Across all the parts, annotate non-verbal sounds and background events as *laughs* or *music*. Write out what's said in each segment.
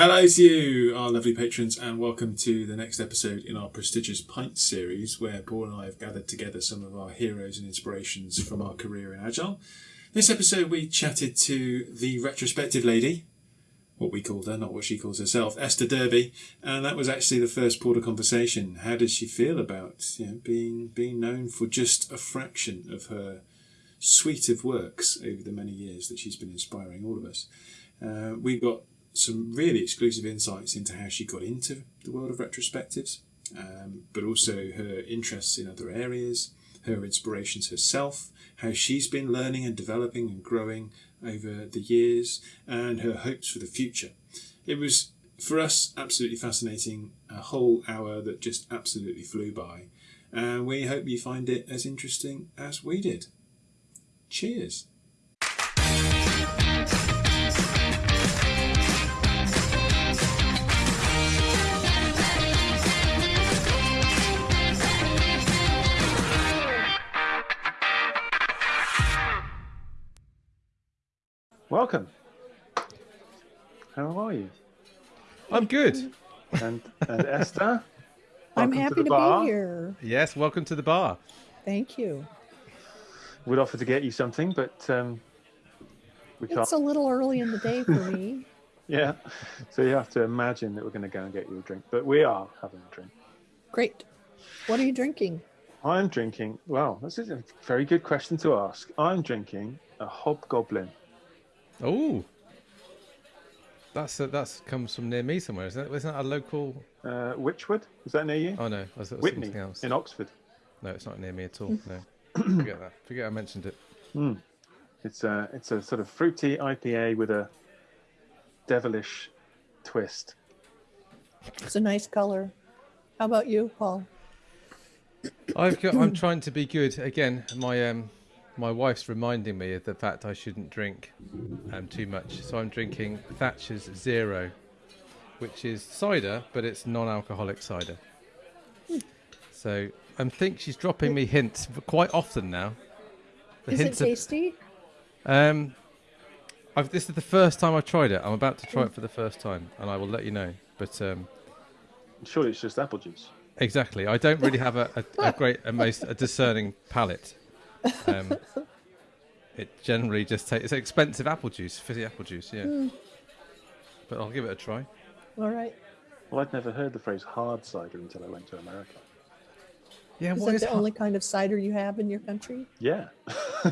Hello to you, our lovely patrons, and welcome to the next episode in our prestigious Pint series, where Paul and I have gathered together some of our heroes and inspirations from our career in Agile. This episode, we chatted to the retrospective lady, what we called her, not what she calls herself, Esther Derby, and that was actually the first port of conversation. How does she feel about you know, being being known for just a fraction of her suite of works over the many years that she's been inspiring all of us? Uh, we got some really exclusive insights into how she got into the world of retrospectives, um, but also her interests in other areas, her inspirations herself, how she's been learning and developing and growing over the years, and her hopes for the future. It was, for us, absolutely fascinating, a whole hour that just absolutely flew by, and we hope you find it as interesting as we did. Cheers. Welcome. How are you? I'm good. And and Esther. *laughs* I'm happy the to, be here. Yes, welcome to the bar. Thank you. We'd offer to get you something, but um, we can't. It's a little early in the day for me. *laughs* Yeah. So you have to imagine that we're going to go and get you a drink, but we are having a drink. Great. What are you drinking? I'm drinking. Well, this is a very good question to ask. I'm drinking a hobgoblin. Oh, that's uh, that's comes from near me somewhere, isn't it? Isn't that a local? Uh, Wychwood? Is that near you? Oh no, was it Witney something else? in Oxford. No, it's not near me at all. *laughs* No, forget that. Forget I mentioned it. It's a it's a sort of fruity IPA with a devilish twist. It's a nice color. How about you, Paul? I've got, I'm *clears throat* trying to be good again. My um, my wife's reminding me of the fact I shouldn't drink um too much, so I'm drinking Thatcher's Zero, which is cider, but it's non-alcoholic cider. So I think she's dropping me hints quite often now. The Is it hints of- tasty? Um, I've, this is the first time I've tried it. I'm about to try it for the first time, and I will let you know. But um, Surely it's just apple juice. exactly, I don't really have a, a, a great, a most a discerning palate. Um, it generally just takes it's expensive apple juice, fizzy apple juice, yeah. But I'll give it a try. All right. Well, I'd never heard the phrase hard cider until I went to America. Yeah, Is what that is the hot- only kind of cider you have in your country? Yeah. *laughs*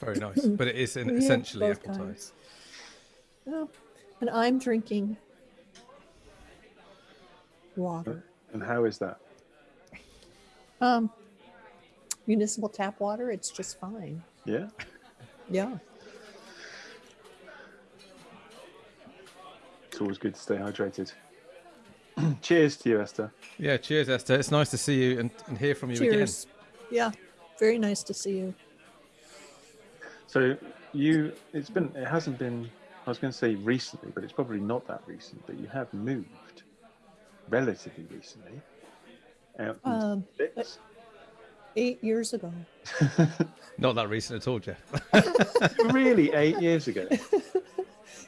very nice, *laughs* but it is an, essentially both apple cider. kinds. Oh, and I'm drinking water. and how is that? Um, municipal tap water. It's just fine. Yeah. Yeah. It's always good to stay hydrated. *clears throat* Cheers to you, Esther. Yeah, cheers, Esther. It's nice to see you and, and hear from you again. Cheers. Yeah. Very nice to see you. So you, it's been, it hasn't been. I was going to say recently, but it's probably not that recent. But you have moved relatively recently out into Um, the. Eight years ago. *laughs* Not that recent at all, Jeff. *laughs* really, eight years ago. *laughs*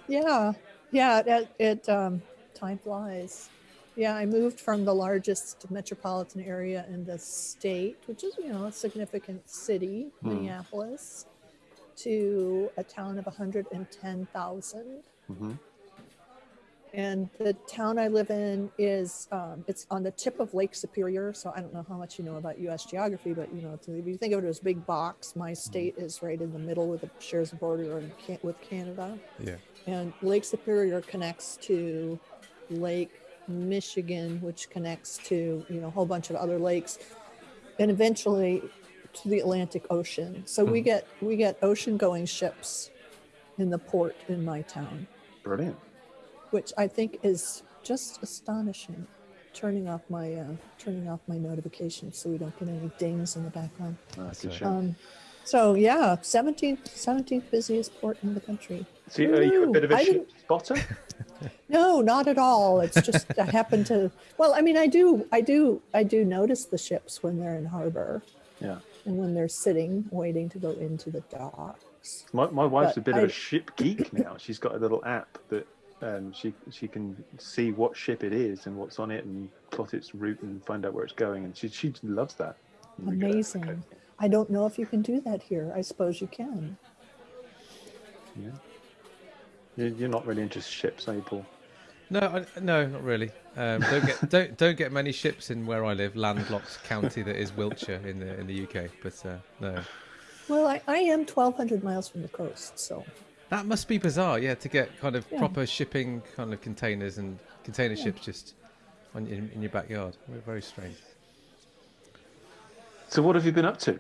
Yeah, yeah. It, it um, time flies. Yeah, I moved from the largest metropolitan area in the state, which is you know a significant city, Hmm. Minneapolis, to a town of 110,000. hmm And the town I live in is um, it's on the tip of Lake Superior. So I don't know how much you know about U.S. geography, but you know, if you think of it as a big box, my state is right in the middle with the shares a border in, with Canada. Yeah. And Lake Superior connects to Lake Michigan, which connects to you know a whole bunch of other lakes, and eventually to the Atlantic Ocean. So we get we get ocean going ships in the port in my town Brilliant. Which I think is just astonishing. Turning off my uh, turning off my notifications so we don't get any dings in the background. Good Um, so yeah, 17th 17th busiest port in the country. so are you a bit of a spotter? *laughs* No, not at all. It's just I happen to. Well, I mean, I do, I do, I do notice the ships when they're in harbor Yeah. and when they're sitting waiting to go into the docks. My, my wife's But a bit I- of a ship geek now. She's got a little app that um, she she can see what ship it is and what's on it and plot its route and find out where it's going. And she she loves that. And go, Amazing. "Okay." I don't know if you can do that here. I suppose you can. Yeah. You- You're not really into ships, are you, Paul? No, I, no, not really. Um, don't get *laughs* don't don't get many ships in where I live, landlocked county that is Wiltshire in the in the UK. But uh, no, Well, I, I am 1,200 miles from the coast, so that must be bizarre. Yeah, to get kind of Yeah. proper shipping kind of containers and container ships just on in, in your backyard. Very- Very strange. So what have you been up to?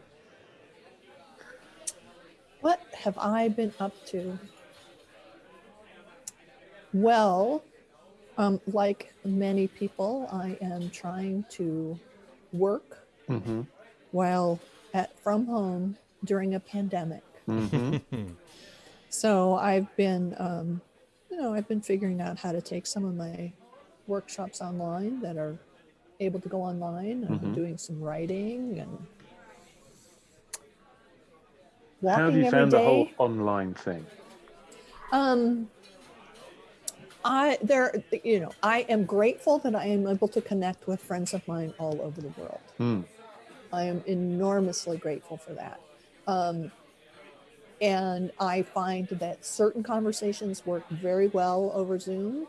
what have I been up to? Well, um, like many people, I am trying to work Mm-hmm. while at from home during a pandemic. Mm-hmm. *laughs* So I've been, um, you know, I've been figuring out how to take some of my workshops online that are able to go online. I've been Mhm. doing some writing and How have you found the whole online thing? Um, I there, you know, I am grateful that I am able to connect with friends of mine all over the world. Hmm. I am enormously grateful for that. Um, and I find that certain conversations work very well over Zoom.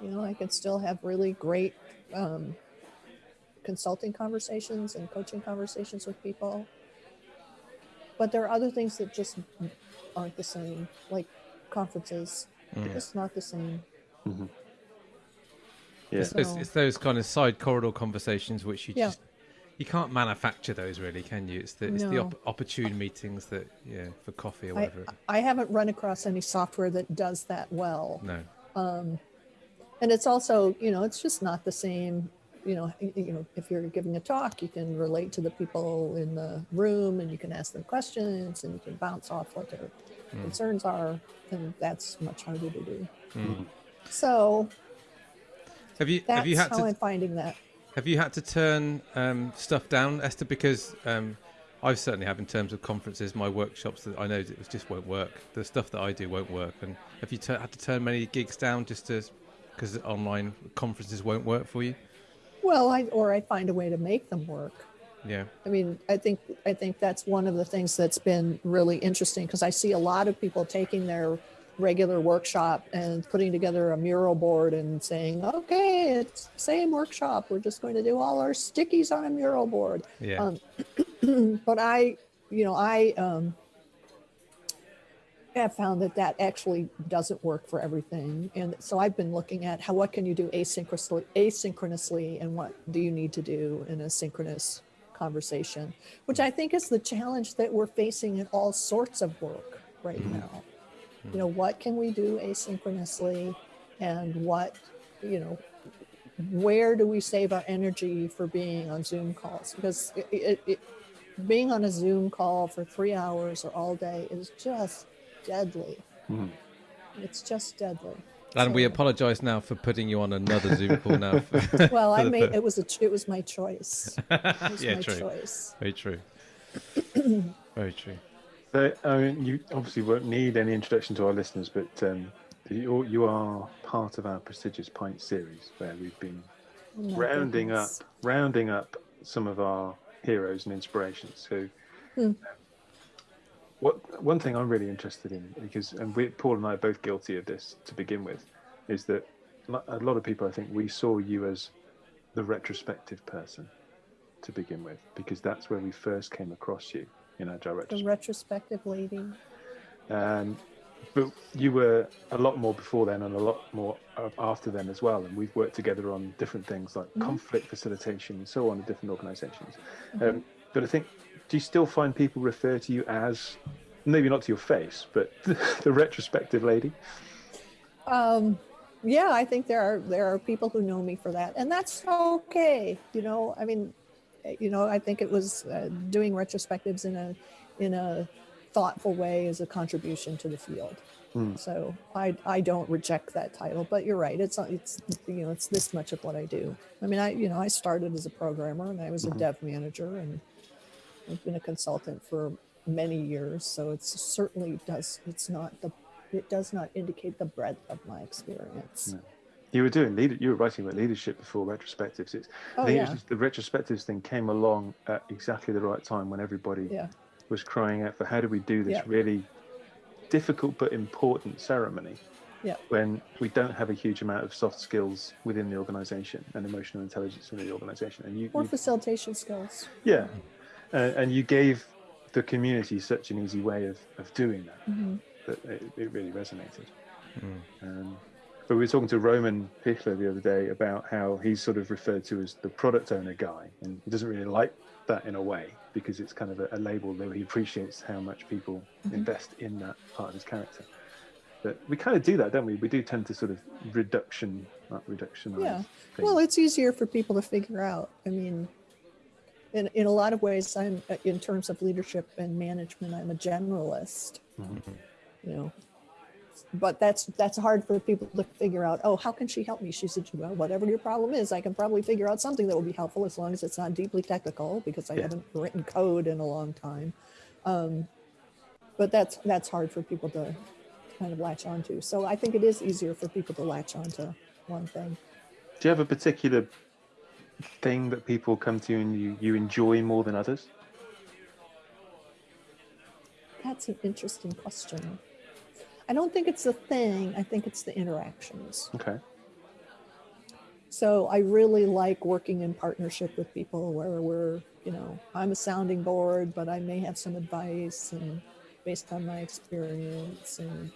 You know, I can still have really great um, consulting conversations and coaching conversations with people. But there are other things that just aren't the same, like conferences. Mm. It's not the same. Yeah. It's, it's, it's those kind of side corridor conversations which you Yeah. just you can't manufacture those really, can you? It's the it's the op- opportune meetings that yeah for coffee or whatever. I haven't run across any software that does that well. no. um, and it's also you know it's just not the same you know you know if you're giving a talk you can relate to the people in the room and you can ask them questions and you can bounce off what their concerns are and that's much harder to do Mm. so Have you have you had how to i'm finding that Have you had to turn um, stuff down, Esther? Because um, I certainly have in terms of conferences, my workshops that I know it just won't work. The stuff that I do won't work. And have you tu- had to turn many gigs down just to because online conferences won't work for you? well i or i find a way to make them work Yeah. I mean, I think I think that's one of the things that's been really interesting because I see a lot of people taking their regular workshop and putting together a mural board and saying, "Okay, it's same workshop. We're just going to do all our stickies on a mural board." Yeah. Um, *clears throat* but I, you know, I um, have found that that actually doesn't work for everything, and so I've been looking at how what can you do asynchronously, asynchronously, and what do you need to do in a synchronous conversation, which I think is the challenge that we're facing in all sorts of work right now. You know, what can we do asynchronously, and what, you know, where do we save our energy for being on Zoom calls? Because it, it, it, being on a Zoom call for three hours or all day is just deadly. Mhm. It's just deadly. and we apologise now for putting you on another Zoom call now. *laughs* Well, I *laughs* for the made it was a it was my choice. *laughs* It was Yeah, my true. choice. Very true. *clears throat* Very true. So, I mean, you obviously won't need any introduction to our listeners, but um, you, you are part of our prestigious pint series where we've been Oh rounding goodness. up, rounding up some of our heroes and inspirations. So, Hmm. um, what one thing I'm really interested in, because and we, Paul and I are both guilty of this to begin with, is that a lot of people, I think, we saw you as the retrospective person to begin with, because that's where we first came across you in our direct The retrospective lady. um, but you were a lot more before then and a lot more after then as well. And we've worked together on different things like conflict facilitation and so on in different organizations. Um, but I think, do you still find people refer to you as, maybe not to your face, but *laughs* the retrospective lady? Um, yeah, I think there are there are people who know me for that, and that's okay. You know, I mean, you know, I think it was uh, doing retrospectives in a in a thoughtful way is a contribution to the field. Hmm. So I I don't reject that title, but you're right. It's not it's you know it's this much of what I do. I mean, I you know I started as a programmer and I was a dev manager and I've been a consultant for many years, so it's certainly does it's not the it does not indicate the breadth of my experience. No. You were doing leader. You were writing about leadership before retrospectives. It's, Oh I think it yeah, was just the retrospectives thing came along at exactly the right time when everybody yeah, was crying out for how do we do this Yeah. really difficult but important ceremony Yeah. when we don't have a huge amount of soft skills within the organization and emotional intelligence within the organization and you, or you facilitation skills. yeah uh, and you gave the community such an easy way of, of doing that hmm that it, it really resonated Mm. um, but we were talking to Roman Pichler the other day about how he's sort of referred to as the product owner guy, and he doesn't really like that in a way because it's kind of a, a label that he appreciates how much people Mhm. invest in that part of his character. But we kind of do that, don't we? We do tend to sort of reduction, not reduction. Yeah. Well, it's easier for people to figure out. I mean, in, in a lot of ways, I'm in terms of leadership and management, I'm a generalist. Mhm. You know, but that's that's hard for people to figure out. Oh, how can she help me? She said, well, whatever your problem is, I can probably figure out something that will be helpful as long as it's not deeply technical because I Yeah. haven't written code in a long time. Um, but that's that's hard for people to kind of latch onto. So I think it is easier for people to latch onto one thing. Do you have a particular thing that people come to you and you, you enjoy more than others? That's an interesting question. I don't think it's the thing, I think it's the interactions. Okay. So I really like working in partnership with people where we're, you know, I'm a sounding board, but I may have some advice and based on my experience and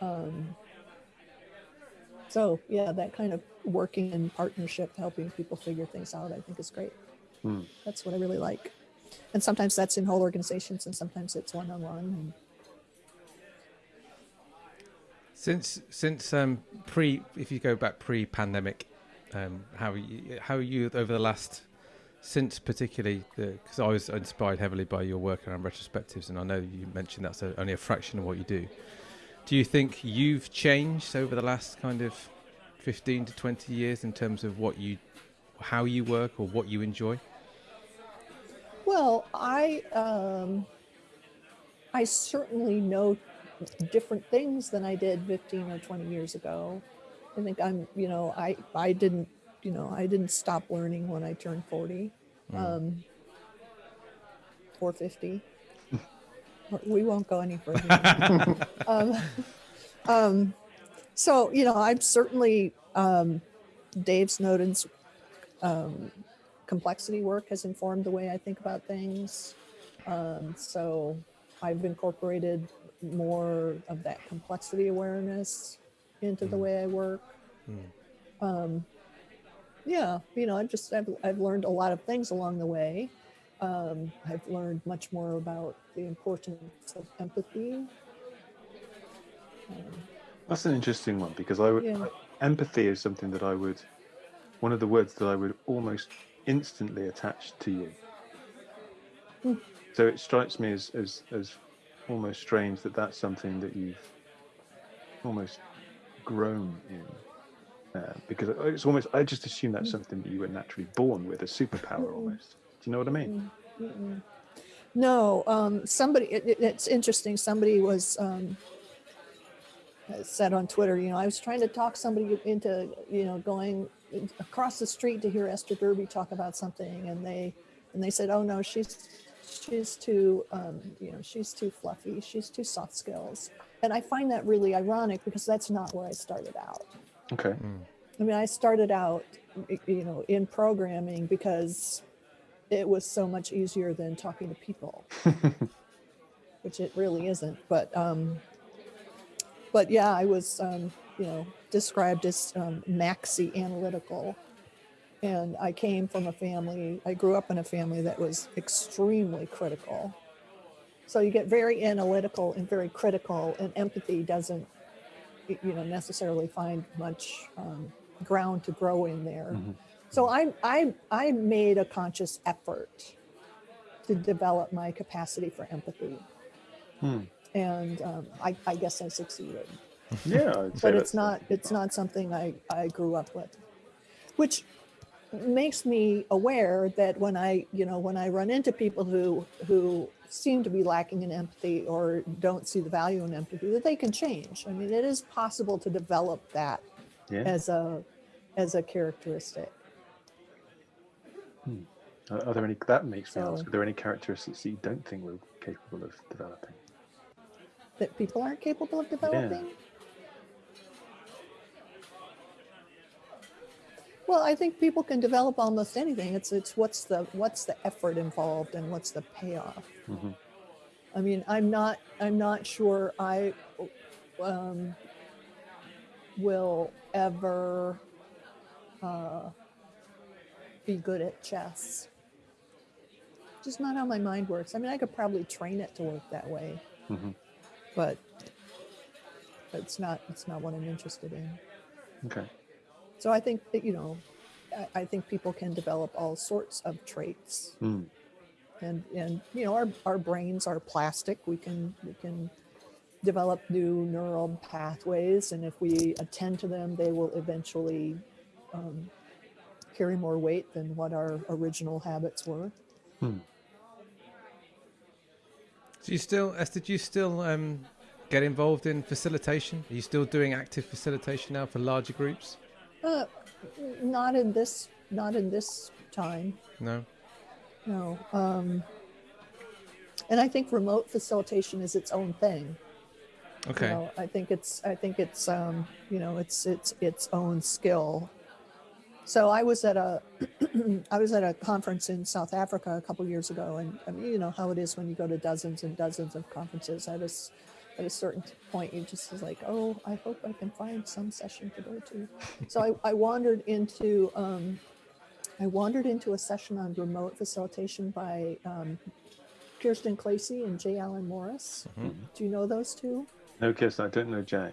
um, so yeah, that kind of working in partnership, helping people figure things out, I think is great. Hmm. That's what I really like. And sometimes that's in whole organizations and sometimes it's one on one on one. Since since um, pre, if you go back pre-pandemic, um, how you, how you over the last since particularly because I was inspired heavily by your work around retrospectives, and I know you mentioned that's a, only a fraction of what you do. Do you think you've changed over the last kind of fifteen to twenty years in terms of what you, how you work, or what you enjoy? Well, I um, I certainly know different things than I did 15 or 20 years ago. I think I'm, you know, I I didn't, you know, I didn't stop learning when I turned 40 um, or 50. we won't go any further. *laughs* um, um, so, you know, I'm certainly um, Dave Snowden's um, complexity work has informed the way I think about things. Um, so I've incorporated more of that complexity awareness into the Mm. way I work. Mm. Um, yeah, you know, I've just I've, I've learned a lot of things along the way. Um, I've learned much more about the importance of empathy. Um, That's an interesting one because I would Yeah. empathy is something that I would one of the words that I would almost instantly attach to you. Hmm. So it strikes me as, as as almost strange that that's something that you've almost grown in. Uh, because it's almost I just assume that's something that you were naturally born with, a superpower almost. Do you know what I mean? Mm, mm-mm. No, um, somebody, it, it- it's interesting. Somebody was um, said on Twitter, you know, I was trying to talk somebody into, you know, going across the street to hear Esther Derby talk about something. And they, and they said, oh no, she's, she's too, um, you know, she's too fluffy. She's too soft skills. And I find that really ironic because that's not where I started out. Okay. Mm. I mean, I started out, you know, in programming because it was so much easier than talking to people, *laughs* which it really isn't. But, um, but yeah, I was, um, you know, described as um, maxi analytical, and I came from a family. I grew up in a family that was extremely critical. So you get very analytical and very critical, and empathy doesn't, you know, necessarily find much um, ground to grow in there. Mhm. So I, I, I made a conscious effort to develop my capacity for empathy. Hmm. And um, I, I guess I succeeded, *laughs* Yeah, but it's not, it's not something I, I grew up with, which makes me aware that when I, you know, when I run into people who, who seem to be lacking in empathy or don't see the value in empathy that they can change. I mean, it is possible to develop that Yeah. as a as a characteristic. Hmm. Are, are there any? That makes me ask. Are there any characteristics that you don't think we're capable of developing? that people aren't capable of developing? Well, I think people can develop almost anything. It's it's what's the what's the effort involved and what's the payoff. Mhm. I mean, I'm not I'm not sure I um, will ever uh, be good at chess. Just not how my mind works. I mean, I could probably train it to work that way Mhm. but it's not it's not what I'm interested in. Okay. So I think that you know, I, I think people can develop all sorts of traits, Mm. and and you know, our our brains are plastic. We can we can develop new neural pathways, and if we attend to them, they will eventually um, carry more weight than what our original habits were. So you still, Esther? Do you still um, get involved in facilitation? Are you still doing active facilitation now for larger groups? Uh, not in this not in this time. No. No. Um, and I think remote facilitation is its own thing. Okay. You know, I think it's I think it's um, you know it's it's its own skill. So I was at a *clears throat* I was at a conference in South Africa a couple years ago, and I mean you know how it is when you go to dozens and dozens of conferences. I a s- at a certain point, you just is like, oh, I hope I can find some session to go to. So I, I wandered into um, I wandered into a session on remote facilitation by um, Kirsten Clacy and Jay Allen Morris. Mhm. Do you know those two? No, Kirsten, I don't know Jay.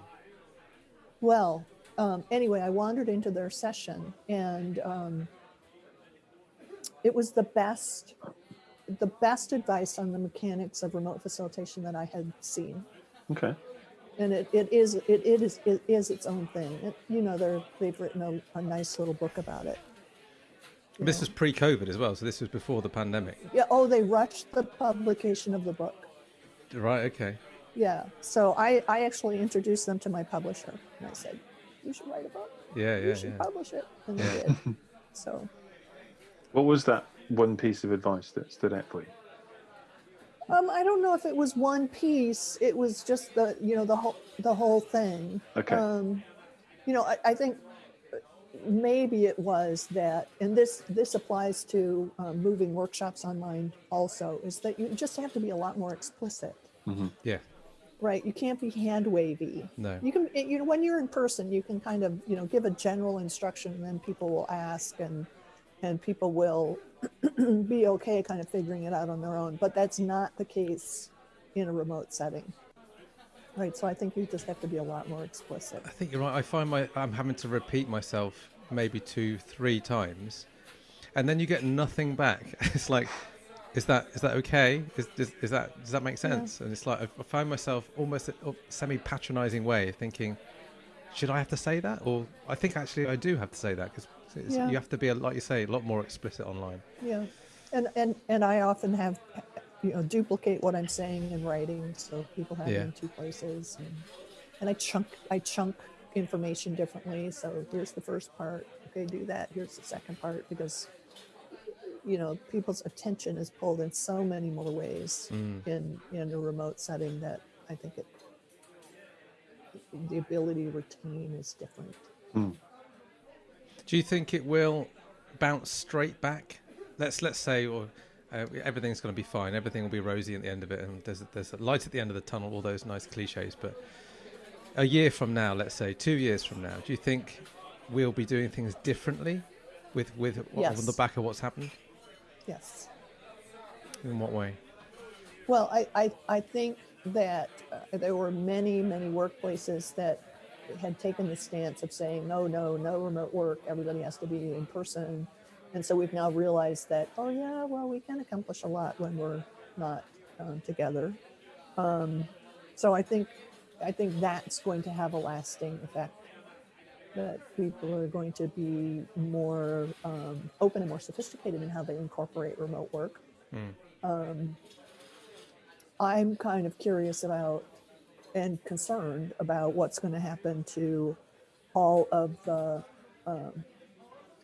Well, um, anyway, I wandered into their session and um, it was the best, the best advice on the mechanics of remote facilitation that I had seen. Okay. And it, it is it, it is it is its own thing. It, you know, they're they've written a, a nice little book about it. you This know. was pre-COVID as well, so this was before the pandemic. yeah. Oh, they rushed the publication of the book. Right. Okay. Yeah. So I I actually introduced them to my publisher and I said, you should write a book. Yeah. You Yeah. should Yeah. publish it, and they Yeah. did. *laughs* So. What was that one piece of advice that stood out for you? Um, I don't know if it was one piece. It was just the you know the whole the whole thing. Okay. Um, you know, I, I think maybe it was that, and this this applies to um, moving workshops online also, is that you just have to be a lot more explicit, Yeah. right? You can't be hand wavy. No. You can, you know, when you're in person, you can kind of, you know, give a general instruction, and then people will ask, and and people will *clears throat* be okay, kind of figuring it out on their own. But that's not the case in a remote setting, right? So I think you just have to be a lot more explicit. I think you're right. I find my I'm having to repeat myself maybe two, three times, and then you get nothing back. *laughs* It's like, is that is that okay? Is is, is that does that make Yeah. sense? And it's like I, I find myself almost a semi-patronizing way, thinking, should I have to say that? Or I think actually I do have to say that because Yeah. you have to be, like you say, a lot more explicit online. Yeah, and and and I often have, you know, duplicate what I'm saying in writing, so people have Yeah. it in two places, and, and I chunk I chunk information differently. So here's the first part. Okay, do that. Here's the second part because, you know, people's attention is pulled in so many more ways Mm. in in a remote setting that I think it the ability to retain is different. Do you think it will bounce straight back? Let's let's say, or uh, everything's going to be fine. Everything will be rosy at the end of it, and there's there's a light at the end of the tunnel. All those nice cliches. But a year from now, let's say two years from now, do you think we'll be doing things differently with with on the back of what's happened? Yes. In what way? Well, I, I, I think that uh, there were many, many workplaces that had taken the stance of saying, no, no, no remote work. Everybody has to be in person. And so we've now realized that, oh, yeah, well, we can accomplish a lot when we're not um, together. Um, so I think, I think that's going to have a lasting effect. That people are going to be more um, open and more sophisticated in how they incorporate remote work. Mm. Um, I'm kind of curious about and concerned about what's going to happen to all of the um,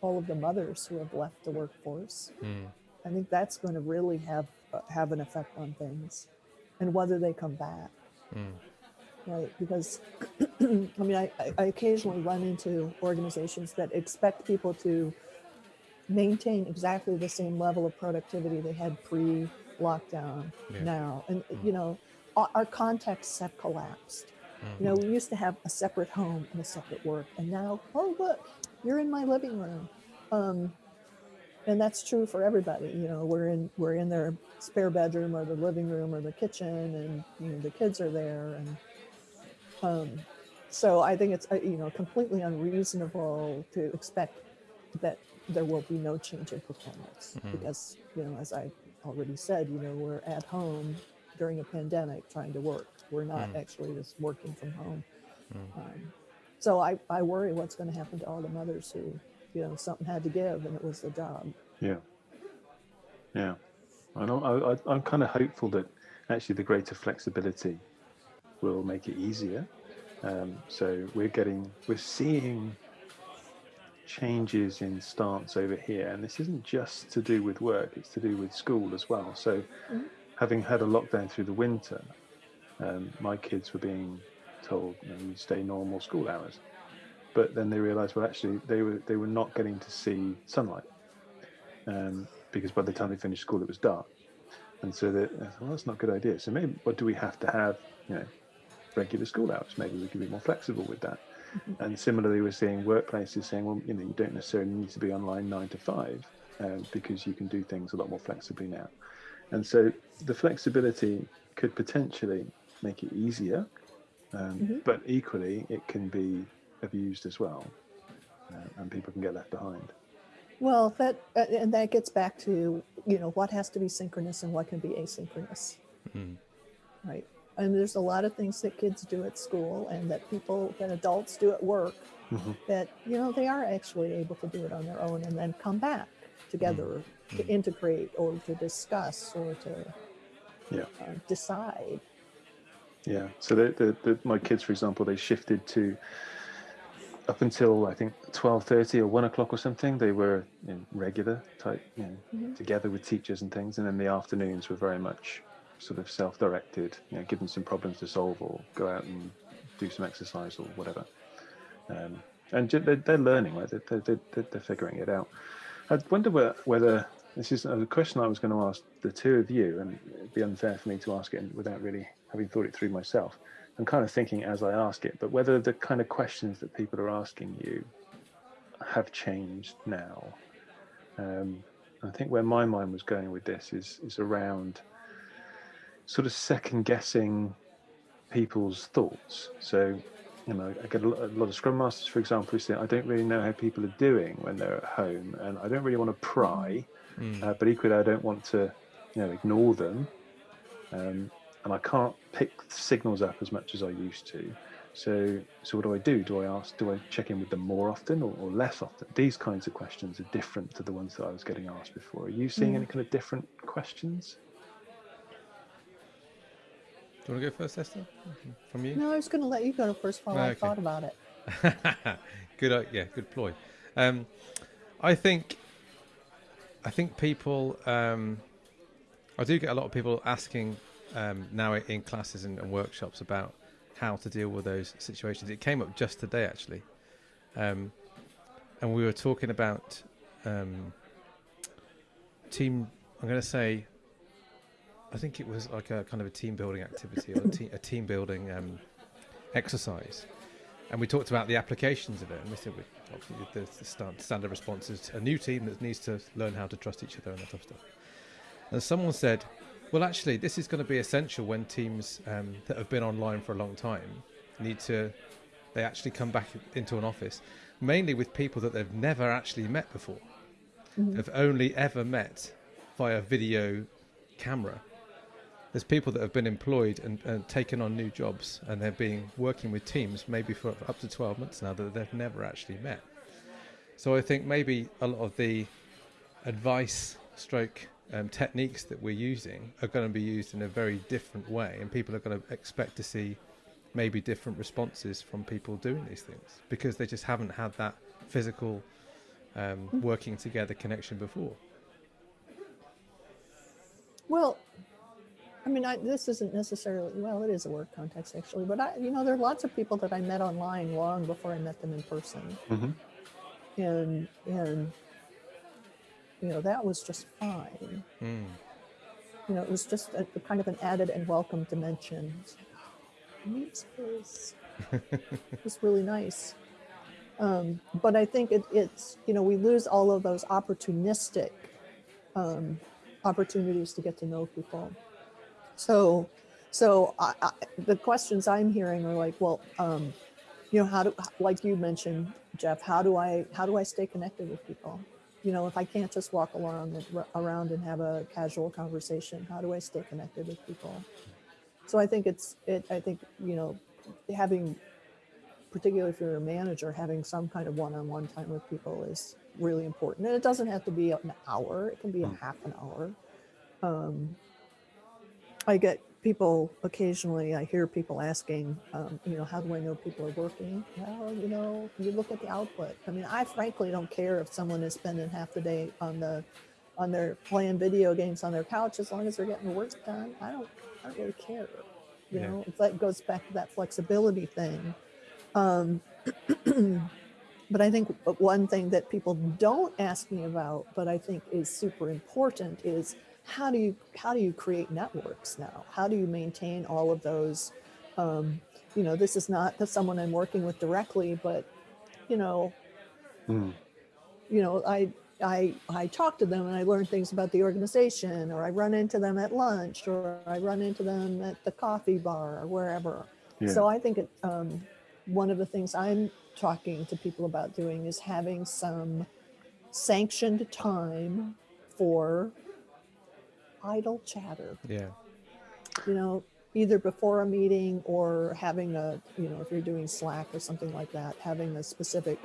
all of the mothers who have left the workforce. Mm. I think that's going to really have uh, have an effect on things, and whether they come back. Mm. Right, because *clears throat* I mean, I, I- occasionally run into organizations that expect people to maintain exactly the same level of productivity they had pre-lockdown Yeah. now, and you know, our, contexts have collapsed. You know, we used to have a separate home and a separate work, and now, oh look, you're in my living room. Um, and that's true for everybody. You know, we're in we're in their spare bedroom or the living room or the kitchen, and you know the kids are there, and um, so I think it's uh, you know completely unreasonable to expect that there will be no change in performance Mhm. because you know as I already said, you know we're at home during a pandemic trying to work. We're not Mm. actually just working from home. Mm. Um, so I, I worry what's going to happen to all the mothers who, you know, something had to give and it was the job. Yeah. Yeah. I know, I, I, I'm kind of hopeful that actually the greater flexibility will make it easier. Um, so we're getting, we're seeing changes in stance over here. And this isn't just to do with work, it's to do with school as well. So Mhm. Having had a lockdown through the winter, um, my kids were being told, you know, you stay normal school hours. But then they realized, well, actually, they were they were not getting to see sunlight um, because by the time they finished school, it was dark. And so they, thought, well, that's not a good idea. So maybe, what do we have to have, you know, regular school hours? Maybe we can be more flexible with that. And similarly, we're seeing workplaces saying, well, you know, you don't necessarily need to be online nine to five um, because you can do things a lot more flexibly now. And so the flexibility could potentially make it easier, um, Mhm. but equally, it can be abused as well, uh, and people can get left behind. Well, that uh, and that gets back to you know what has to be synchronous and what can be asynchronous, Mm. right? And there's a lot of things that kids do at school and that people that adults do at work Mhm. that you know they are actually able to do it on their own and then come back together to integrate or to discuss or to Yeah. uh, decide. Yeah. So the, the, the, my kids, for example, they shifted to up until I think twelve thirty or one o'clock or something. They were in regular type, you know, Mhm. together with teachers and things, and then the afternoons were very much sort of self-directed. You know, give them some problems to solve or go out and do some exercise or whatever. Um, and they're, they're learning, right? They're, they're, they're, they're figuring it out. I wonder whether this is a question I was going to ask the two of you, and it'd be unfair for me to ask it without really having thought it through myself. I'm kind of thinking as I ask it, but whether the kind of questions that people are asking you have changed now. Um, I think where my mind was going with this is is around sort of second guessing people's thoughts. So, you know, I get a lot, a lot of scrum masters, for example, who say, I don't really know how people are doing when they're at home, and I don't really want to pry, Mm. uh, but equally, I don't want to, you know, ignore them, um, and I can't pick signals up as much as I used to. So, so what do I do? Do I ask? Do I check in with them more often or, or less often? These kinds of questions are different to the ones that I was getting asked before. Are you seeing Mm. any kind of different questions? Do you want to go first, Esther? From you? No, I was going to let you go first while I Okay. thought about it. *laughs* good, uh, yeah, good ploy. Um, I think, I think people. Um, I do get a lot of people asking um, now in classes and, and workshops about how to deal with those situations. It came up just today, actually, um, and we were talking about um, team. I'm going to say. I think it was like a kind of a team building activity or a, te- a team building um, exercise and we talked about the applications of it. And we said we, obviously the, the standard response is a new team that needs to learn how to trust each other and that type of stuff. And someone said, well, actually, this is going to be essential when teams um, that have been online for a long time need to, they actually come back into an office, mainly with people that they've never actually met before, Mhm. have only ever met via video camera. There's people that have been employed and, and taken on new jobs, and they're being working with teams maybe for up to 12 months now that they've never actually met. So I think maybe a lot of the advice, stroke um, techniques that we're using are going to be used in a very different way, and people are going to expect to see maybe different responses from people doing these things because they just haven't had that physical um, working together connection before. Well, I mean, I, this isn't necessarily well. It is a work context actually, but I, you know, there are lots of people that I met online long before I met them in person, hmm and and you know that was just fine. Mm. You know, it was just a, kind of an added and welcome dimension. It's meet space. was really nice. Um, but I think it, it's you know we lose all of those opportunistic um, opportunities to get to know people. So, so I, I, the questions I'm hearing are like, well, um, you know, how do like you mentioned, Jeff, how do I how do I stay connected with people? You know, if I can't just walk along and, around and have a casual conversation, how do I stay connected with people? So I think it's it. I think you know, having particularly if you're a manager, having some kind of one-on-one time with people is really important. And it doesn't have to be an hour; it can be a Mm. half an hour. Um, I get people occasionally. I hear people asking, um, you know, how do I know people are working? Well, you know, you look at the output. I mean, I frankly don't care if someone is spending half the day on the on their playing video games on their couch as long as they're getting the work done. I don't. I don't really care. You Yeah. know, if that goes back to that flexibility thing. Um, *clears throat* but I think one thing that people don't ask me about, but I think is super important, is how do you how do you create networks now? How do you maintain all of those? Um, you know, this is not the someone I'm working with directly, but you know, Mm. you know, I I I talk to them and I learn things about the organization, or I run into them at lunch, or I run into them at the coffee bar, or wherever. Yeah. So I think it, um, one of the things I'm talking to people about doing is having some sanctioned time for idle chatter. Yeah. You know, either before a meeting or having a, you know, if you're doing Slack or something like that, having a specific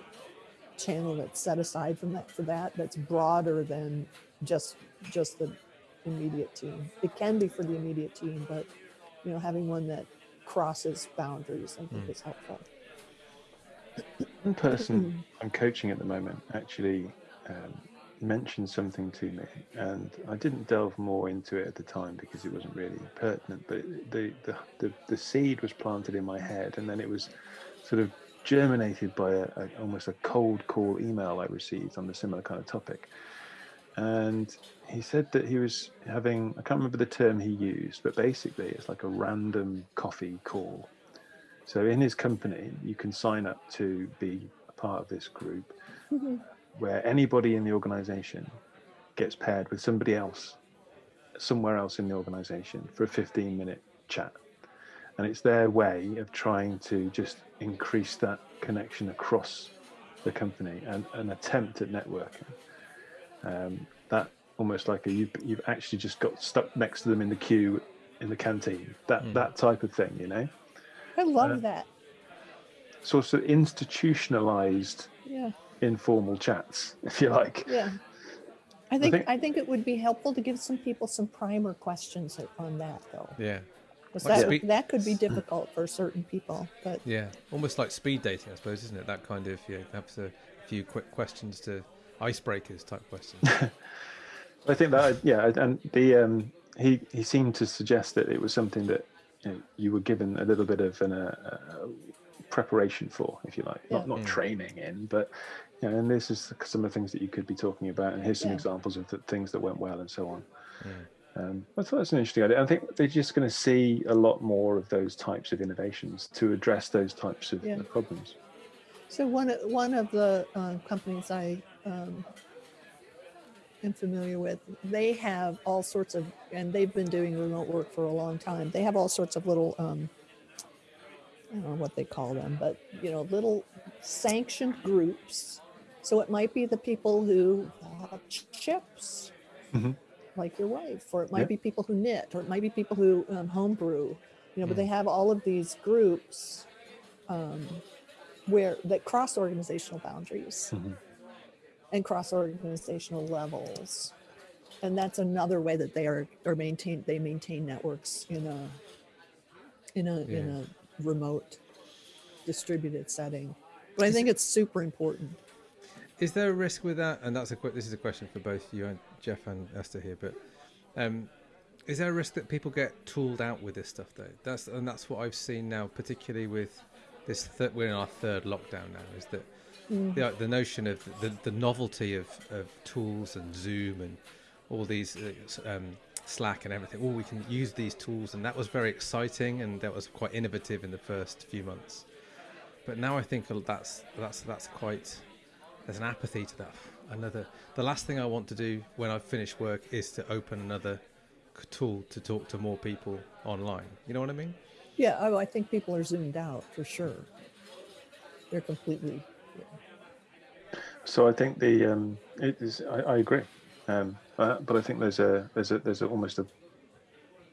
channel that's set aside from that for that that's broader than just just the immediate team. It can be for the immediate team, but you know, having one that crosses boundaries, I think Mm. is helpful. One person *clears throat* I'm coaching at the moment actually um, mentioned something to me, and I didn't delve more into it at the time because it wasn't really pertinent. But the the, the, the seed was planted in my head, and then it was sort of germinated by a, a almost a cold call email I received on the similar kind of topic. And he said that he was having I can't remember the term he used, but basically it's like a random coffee call. So in his company, you can sign up to be a part of this group mm-hmm. Where anybody in the organization gets paired with somebody else somewhere else in the organization for a 15 minute chat. And it's their way of trying to just increase that connection across the company and an attempt at networking. Um, that almost like a, you've, you've actually just got stuck next to them in the queue in the canteen, that, Mm. that type of thing, you know? I love Uh, that. sort of institutionalized Yeah. Informal chats, *laughs* if you like. Yeah. I think, think- I think it would be helpful to give some people some primer questions on that though. Yeah. 'Cause Like that, speak- that could be difficult for certain people. But *laughs* Yeah. Almost like speed dating, I suppose, isn't it? That kind of, yeah, perhaps a few quick questions to icebreakers type questions. *laughs* I think that yeah, and the um, he he seemed to suggest that it was something that you, know, you were given a little bit of an uh, uh, preparation for, if you like, not Yeah. not Mm. training in, but know, and this is some of the things that you could be talking about, and here's some Yeah. examples of the things that went well and so on. Mm. Um, I thought that's an interesting idea. I think they're just going to see a lot more of those types of innovations to address those types of Yeah. problems. so one of- one of the uh, companies I um, am familiar with, they have all sorts of, and they've been doing remote work for a long time. They have all sorts of little, um, I don't know what they call them, but you know, little sanctioned groups. So it might be the people who love chips, Mhm. like your wife, or it might Yeah. be people who knit, or it might be people who um, homebrew. You know, but Mm. they have all of these groups um, where that cross organizational boundaries Mhm. and cross organizational levels. and that's another way that they are are maintain they maintain networks in a in a in a remote distributed setting. But I think it's super important. Is there a risk with that? And that's a que- this is a question for both you and Jeff and Esther here. But um, is there a risk that people get tooled out with this stuff though? That's and that's what I've seen now, particularly with this. Th- we're in our third lockdown now. Is that the, the notion of the, the novelty of, of tools and Zoom and all these uh, um, Slack and everything. Oh, we can use these tools, and that was very exciting, and that was quite innovative in the first few months. But now I think that's that's that's quite there's an apathy to that. Another the last thing I want to do when I finish work is to open another tool to talk to more people online. You know what I mean? Yeah, oh, I think people are zoomed out for sure. They're completely. So I think the um, it is. I, I agree, um, uh, but I think there's a there's a there's a, almost a.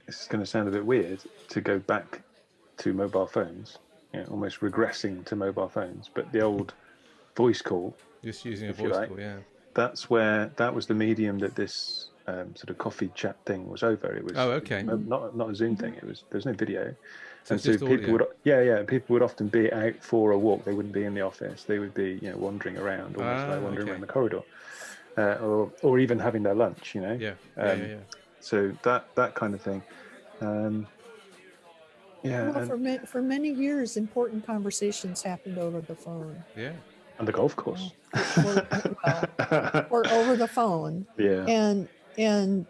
It's going to sound a bit weird to go back to mobile phones, you know, almost regressing to mobile phones. But the old voice call, Just using a voice like. call, yeah. that's where that was the medium that this um, sort of coffee chat thing was over. It was Oh, okay. not not a Zoom thing. It was there's no video, So and so people audio. would yeah yeah people would often be out for a walk. They wouldn't be in the office. They would be you know wandering around, almost Ah, like wandering okay. around the corridor, uh, or or even having their lunch. You know. Yeah, yeah, Um, yeah, yeah. So that that kind of thing. Um, yeah, Well, and, for ma- for many years, important conversations happened over the phone, yeah. And the golf course. or, well, or over the phone. *laughs* yeah. and and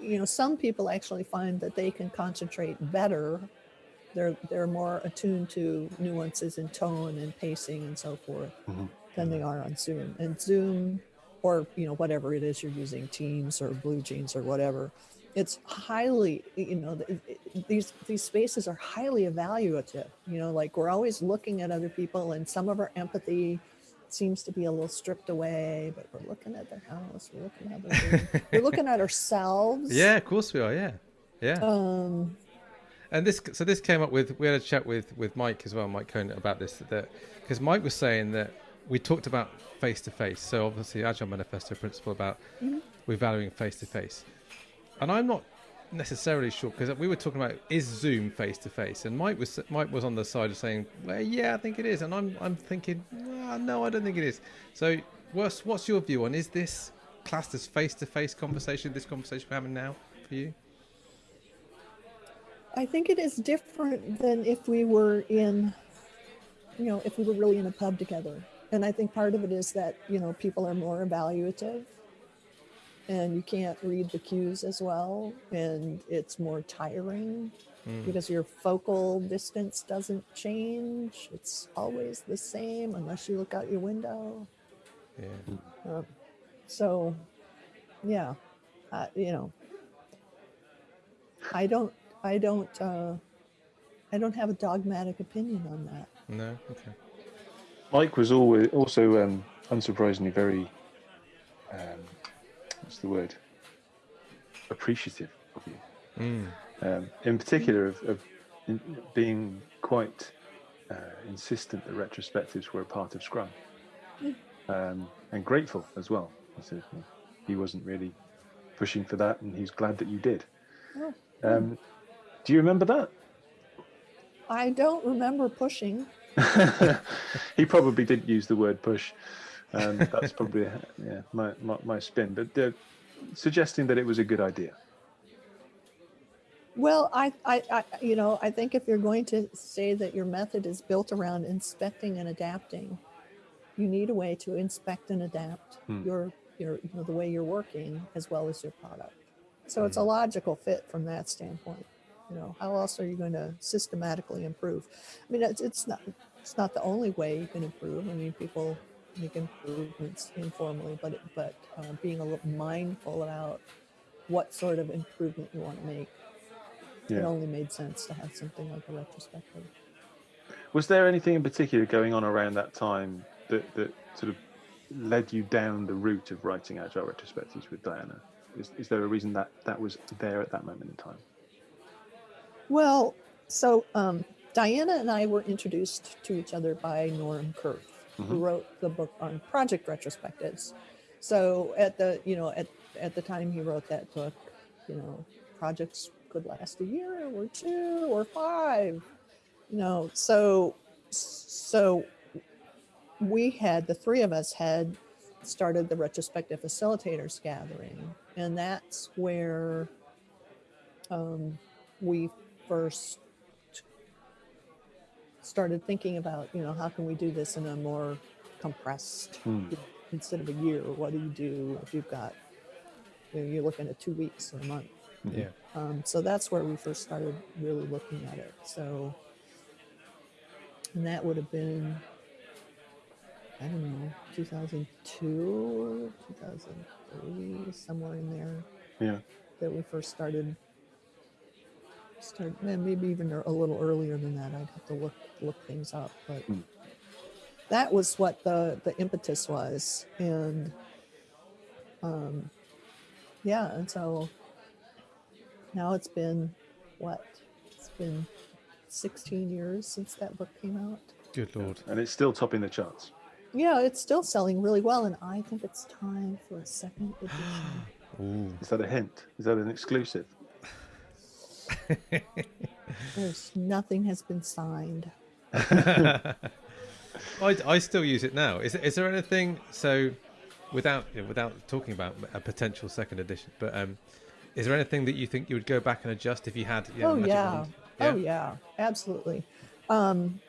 you know some people actually find that they can concentrate better they're they're more attuned to nuances in tone and pacing and so forth Mhm. than they are on zoom and zoom or you know whatever it is you're using teams or BlueJeans or whatever it's highly you know these these spaces are highly evaluative you know like we're always looking at other people and some of our empathy seems to be a little stripped away but we're looking at their house we're looking at their *laughs* we're looking at ourselves Yeah, of course we are. Yeah, yeah. um And this, so this came up with we had a chat with with Mike as well, Mike Cohn, about this. That because Mike was saying that we talked about face to face. So obviously, Agile Manifesto principle about we're valuing face to face, and I'm not necessarily sure because we were talking about is Zoom face to face, and Mike was Mike was on the side of saying, well, yeah, I think it is, and I'm I'm thinking, "Ah, no, I don't think it is. So what's what's your view on is this classed as face to face conversation? This conversation we're having now for you? I think it is different than if we were in, you know, if we were really in a pub together. And I think part of it is that, you know, people are more evaluative and you can't read the cues as well. And it's more tiring because your focal distance doesn't change. It's always the same unless you look out your window. Yeah. Um, so, yeah, uh, you know, I don't, I don't, uh, I don't have a dogmatic opinion on that. No. Okay. Mike was always also um, unsurprisingly very um, what's the word appreciative of you. Mm. Um, in particular, of, of in, being quite uh, insistent that retrospectives were a part of Scrum, um, and grateful as well. He said he wasn't really pushing for that, and he's glad that you did. Oh. Um, do you remember that? I don't remember pushing. *laughs* he probably didn't use the word push. Um, that's probably yeah my, my, my spin, but uh, suggesting that it was a good idea. Well, I, I, I, you know, I think if you're going to say that your method is built around inspecting and adapting, you need a way to inspect and adapt Hmm. your, your, you know, the way you're working as well as your product. So it's a logical fit from that standpoint. You know, how else are you going to systematically improve? I mean, it's, it's not, it's not the only way you can improve. I mean, people make improvements informally, but, but uh, being a little mindful about what sort of improvement you want to make it only made sense to have something like a retrospective. Was there anything in particular going on around that time that, that sort of led you down the route of writing agile retrospectives with Diana? Is, is there a reason that that was there at that moment in time? Well, so um, Diana and I were introduced to each other by Norm Kerth, who Mhm. wrote the book on project retrospectives. So at the, you know, at at the time he wrote that book, you know, projects could last a year or two or five. You know, so so we had the three of us had started the retrospective facilitators gathering, and that's where um, we first started thinking about, you know, how can we do this in a more compressed Hmm. instead of a year? What do you do if you've got, you know, you're looking at two weeks or a month? Yeah. Um, so that's where we first started really looking at it. So, and that would have been, I don't know, 2002, 2003, somewhere in there Yeah. that we first started. Start, maybe even a little earlier than that. I'd have to look look things up, but Hmm. that was what the the impetus was, and um, yeah, and so now it's been what? It's been 16 years since that book came out. Good lord. And it's still topping the charts. Yeah, it's still selling really well, and I think it's time for a second edition. *sighs* Ooh. Is that a hint? Is that an exclusive? There's nothing has been signed. *laughs* I, I still use it now. Is, is there anything so without without talking about a potential second edition, but um, is there anything that you think you would go back and adjust if you had? You know, oh yeah. wand? oh yeah absolutely um,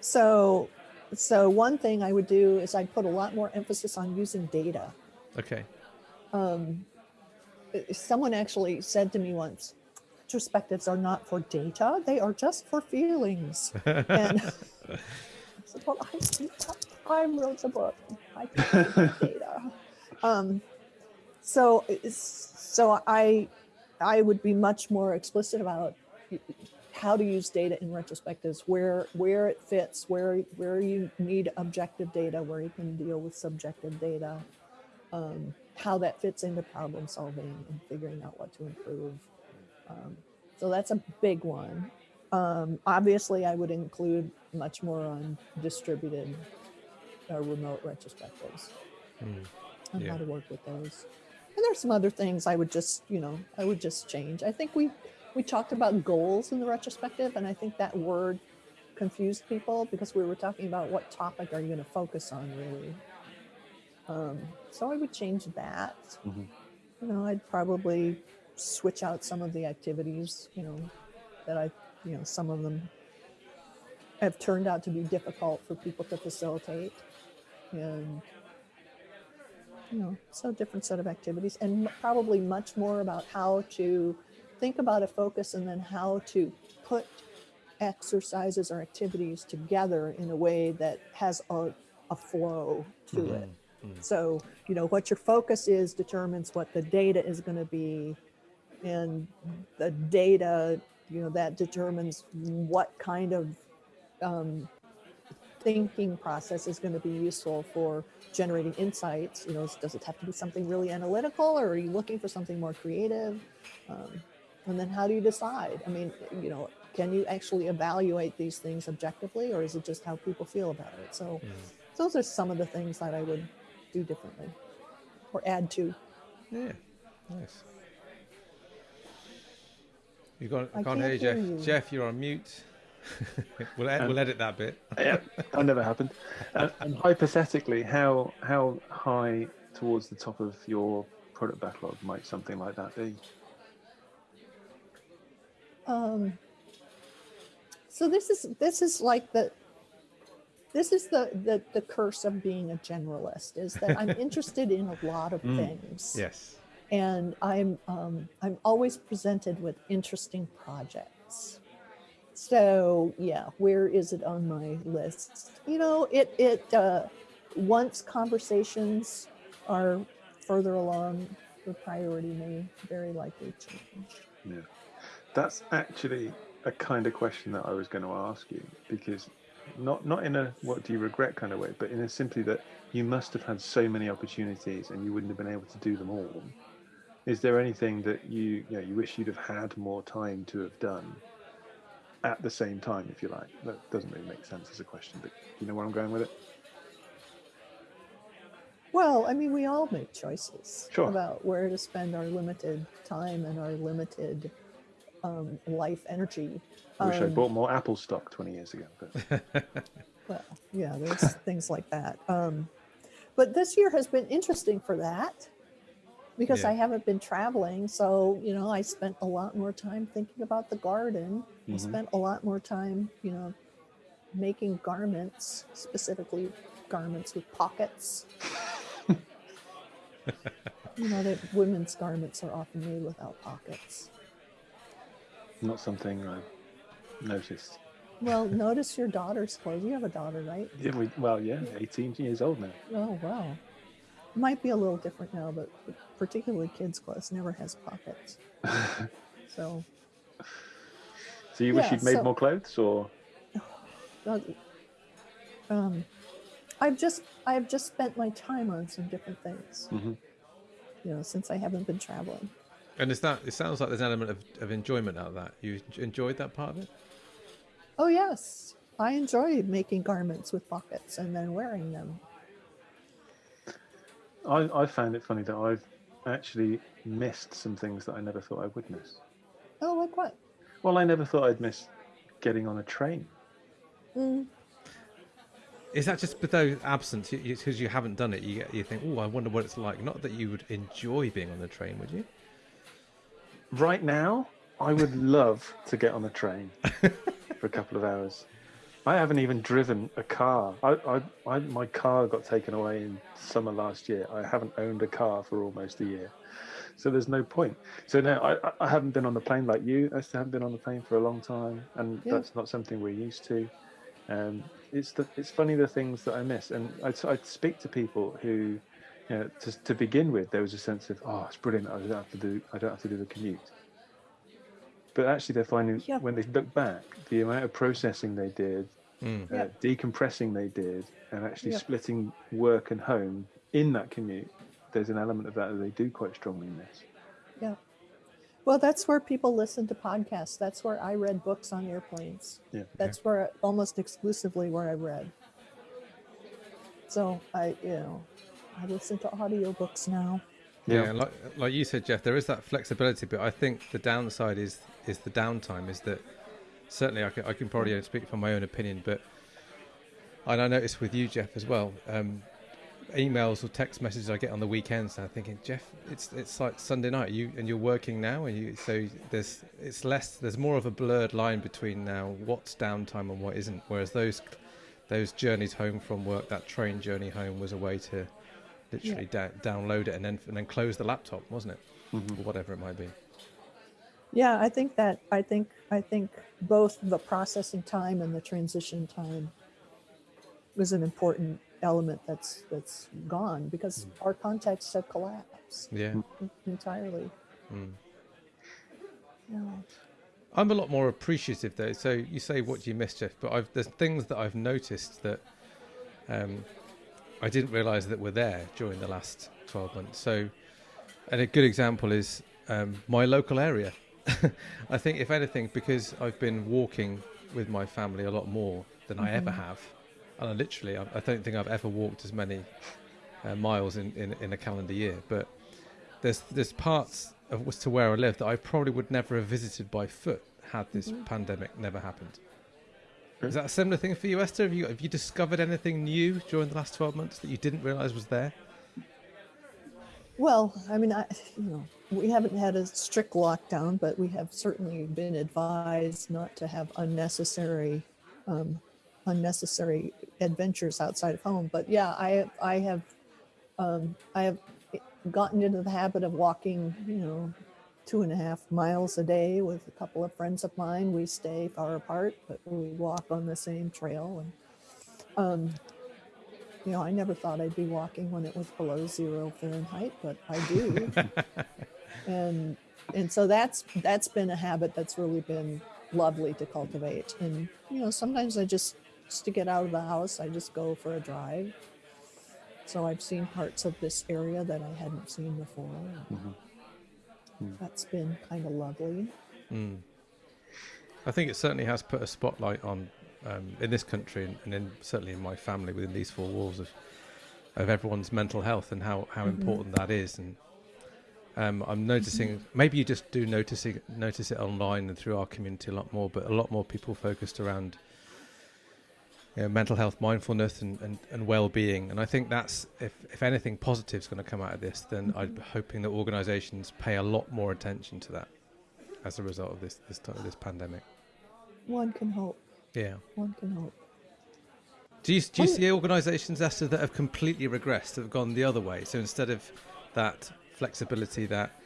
so so one thing i would do is i'd put a lot more emphasis on using data Okay. um, someone actually said to me once retrospectives are not for data they are just for feelings *laughs* and *laughs* I said, well, I, I wrote the book. I *laughs* data. Um, so, so I, I would be much more explicit about how to use data in retrospectives, where where it fits, where where you need objective data, where you can deal with subjective data, um, how that fits into problem solving and figuring out what to improve. Um, so that's a big one. Um, obviously, I would include much more on distributed or remote retrospectives Mm. on Yeah. how to work with those. And there's some other things I would just, you know, I would just change. I think we we talked about goals in the retrospective, and I think that word confused people because we were talking about what topic are you going to focus on really. Um, so I would change that. Mhm. You know, I'd probably switch out some of the activities. You know, that I, you know, some of them have turned out to be difficult for people to facilitate, and you know, so different set of activities, and probably much more about how to think about a focus and then how to put exercises or activities together in a way that has a, a flow to mm-hmm. it. Mm-hmm. So, you know, what your focus is determines what the data is going to be. And the data, you know, that determines what kind of um, thinking process is going to be useful for generating insights. You know, does it have to be something really analytical or are you looking for something more creative? Um, and then how do you decide? I mean, you know, can you actually evaluate these things objectively or is it just how people feel about it? So, those are some of the things that I would do differently or add to. Yeah. Nice. You got? I I can't hear you, can't Jeff. hear you. Jeff, you're on mute. *laughs* we'll ed- we'll edit that bit. yeah, that never happened. And, *laughs* and hypothetically, how how high towards the top of your product backlog might something like that be? Um, so this is this is like the this is the, the the curse of being a generalist is that I'm *laughs* interested in a lot of Mm. things. Yes. And I'm um, I'm always presented with interesting projects. So yeah, where is it on my list? You know, it it uh, once conversations are further along, the priority may very likely change. Yeah, that's actually a kind of question that I was going to ask you because not not in a what do you regret kind of way, but in a simply that you must have had so many opportunities and you wouldn't have been able to do them all. Is there anything that you you know you wish you'd have had more time to have done at the same time, if you like? That doesn't really make sense as a question, but you know where I'm going with it. Well, I mean, we all make choices Sure. about where to spend our limited time and our limited um, life energy. I wish I Um, bought more Apple stock 20 years ago. But *laughs* Well, yeah, there's things like that. Um, but this year has been interesting for that because Yeah. I haven't been traveling. So, you know, I spent a lot more time thinking about the garden. I Mhm. spent a lot more time, you know, making garments, specifically garments with pockets. *laughs* you know, that women's garments are often made without pockets. not something I've noticed. Well, *laughs* notice your daughter's clothes. You have a daughter, right? Yeah, we, well, yeah, 18 years old now. Oh wow. Might be a little different now, but particularly kids' clothes never has pockets. *laughs* So So you wish you'd made so- more clothes, or *sighs* um, I've just I've just spent my time on some different things. Mhm. You know, since I haven't been traveling. And is that? It sounds like there's an element of, of enjoyment out of that. You enjoyed that part of it. Oh yes, I enjoy making garments with pockets and then wearing them. I, I found it funny that I've actually missed some things that I never thought I would miss. Oh, like what? Well, I never thought I'd miss getting on a train. Mm, Is that just though absence because you, haven't done it? You you think, oh, I wonder what it's like. Not that you would enjoy being on the train, would you? Right now, I would love to get on a train for a couple of hours. I haven't even driven a car. I, I, I, my car got taken away in summer last year. I haven't owned a car for almost a year. So there's no point. So now I, I- I haven't been on the plane like you. I still haven't been on the plane for a long time, and Yeah. that's not something we're used to. Um, it's the, it's funny the things that I miss, and I'd, I'd speak to people who, you know, to, to begin with, there was a sense of, oh, it's brilliant. I don't have to do, I don't have to do the commute. But actually, they're finding Yeah. when they look back, the amount of processing they did, Mm. uh, Yeah. decompressing they did, and actually Yeah. splitting work and home in that commute, there's an element of that that they do quite strongly miss. yeah. Well, that's where people listen to podcasts. That's where I read books on airplanes. Yeah. That's where almost exclusively where I read. So I, you know, I listen to audiobooks now. Yeah, Yeah. like like you said, Jeff, there is that flexibility, but I think the downside is is the downtime. Is that certainly I can I can probably only speak from my own opinion, but and I noticed with you, Jeff, as well. Um, emails or text messages I get on the weekends, and I'm thinking, Jeff, it's it's like Sunday night, you and you're working now, and you so there's it's less there's more of a blurred line between now what's downtime and what isn't. Whereas those those journeys home from work, that train journey home was a way to literally da- download it and then and then close the laptop, wasn't it? Mhm. Or whatever it might be. Yeah, I think that I think I think both the processing time and the transition time was an important element that's that's gone because our contexts have collapsed Yeah. entirely. Mm. Yeah. I'm a lot more appreciative though. So you say what do you miss, Jeff? But I've, there's things that I've noticed that um, I didn't realise that were there during the last 12 months. So, and a good example is um, my local area. *laughs* I think, if anything, because I've been walking with my family a lot more than I ever have, and I literally, I, I don't think I've ever walked as many uh, miles in, in, in a calendar year. But there's there's parts of to where I live that I probably would never have visited by foot had this pandemic never happened. Is that a similar thing for you, Esther? Have you have you discovered anything new during the last twelve months that you didn't realise was there? Well, I mean, I, you know, we haven't had a strict lockdown, but we have certainly been advised not to have unnecessary, um, unnecessary adventures outside of home. But yeah, I, I have, um, I have gotten into the habit of walking, you know, two and a half miles a day with a couple of friends of mine. We stay far apart, but we walk on the same trail. And, um, you know, I never thought I'd be walking when it was below zero Fahrenheit, but I do. *laughs* and and so that's that's been a habit that's really been lovely to cultivate. And you know, sometimes I just just to get out of the house, I just go for a drive. So I've seen parts of this area that I hadn't seen before. That's been kind of lovely. Mm. I think it certainly has put a spotlight on um, in this country and, and in, certainly in my family within these four walls of of everyone's mental health and how, how important that is. And um, I'm noticing maybe you just do notice it, notice it online and through our community a lot more, but a lot more people focused around you know, mental health, mindfulness, and, and, and well being. And I think that's if if anything positive is going to come out of this, then I'm hoping that organisations pay a lot more attention to that as a result of this this this pandemic. One can hope. Yeah. One can hope. Do you, do you see organisations, Esther, that have completely regressed, that have gone the other way? So instead of that flexibility, that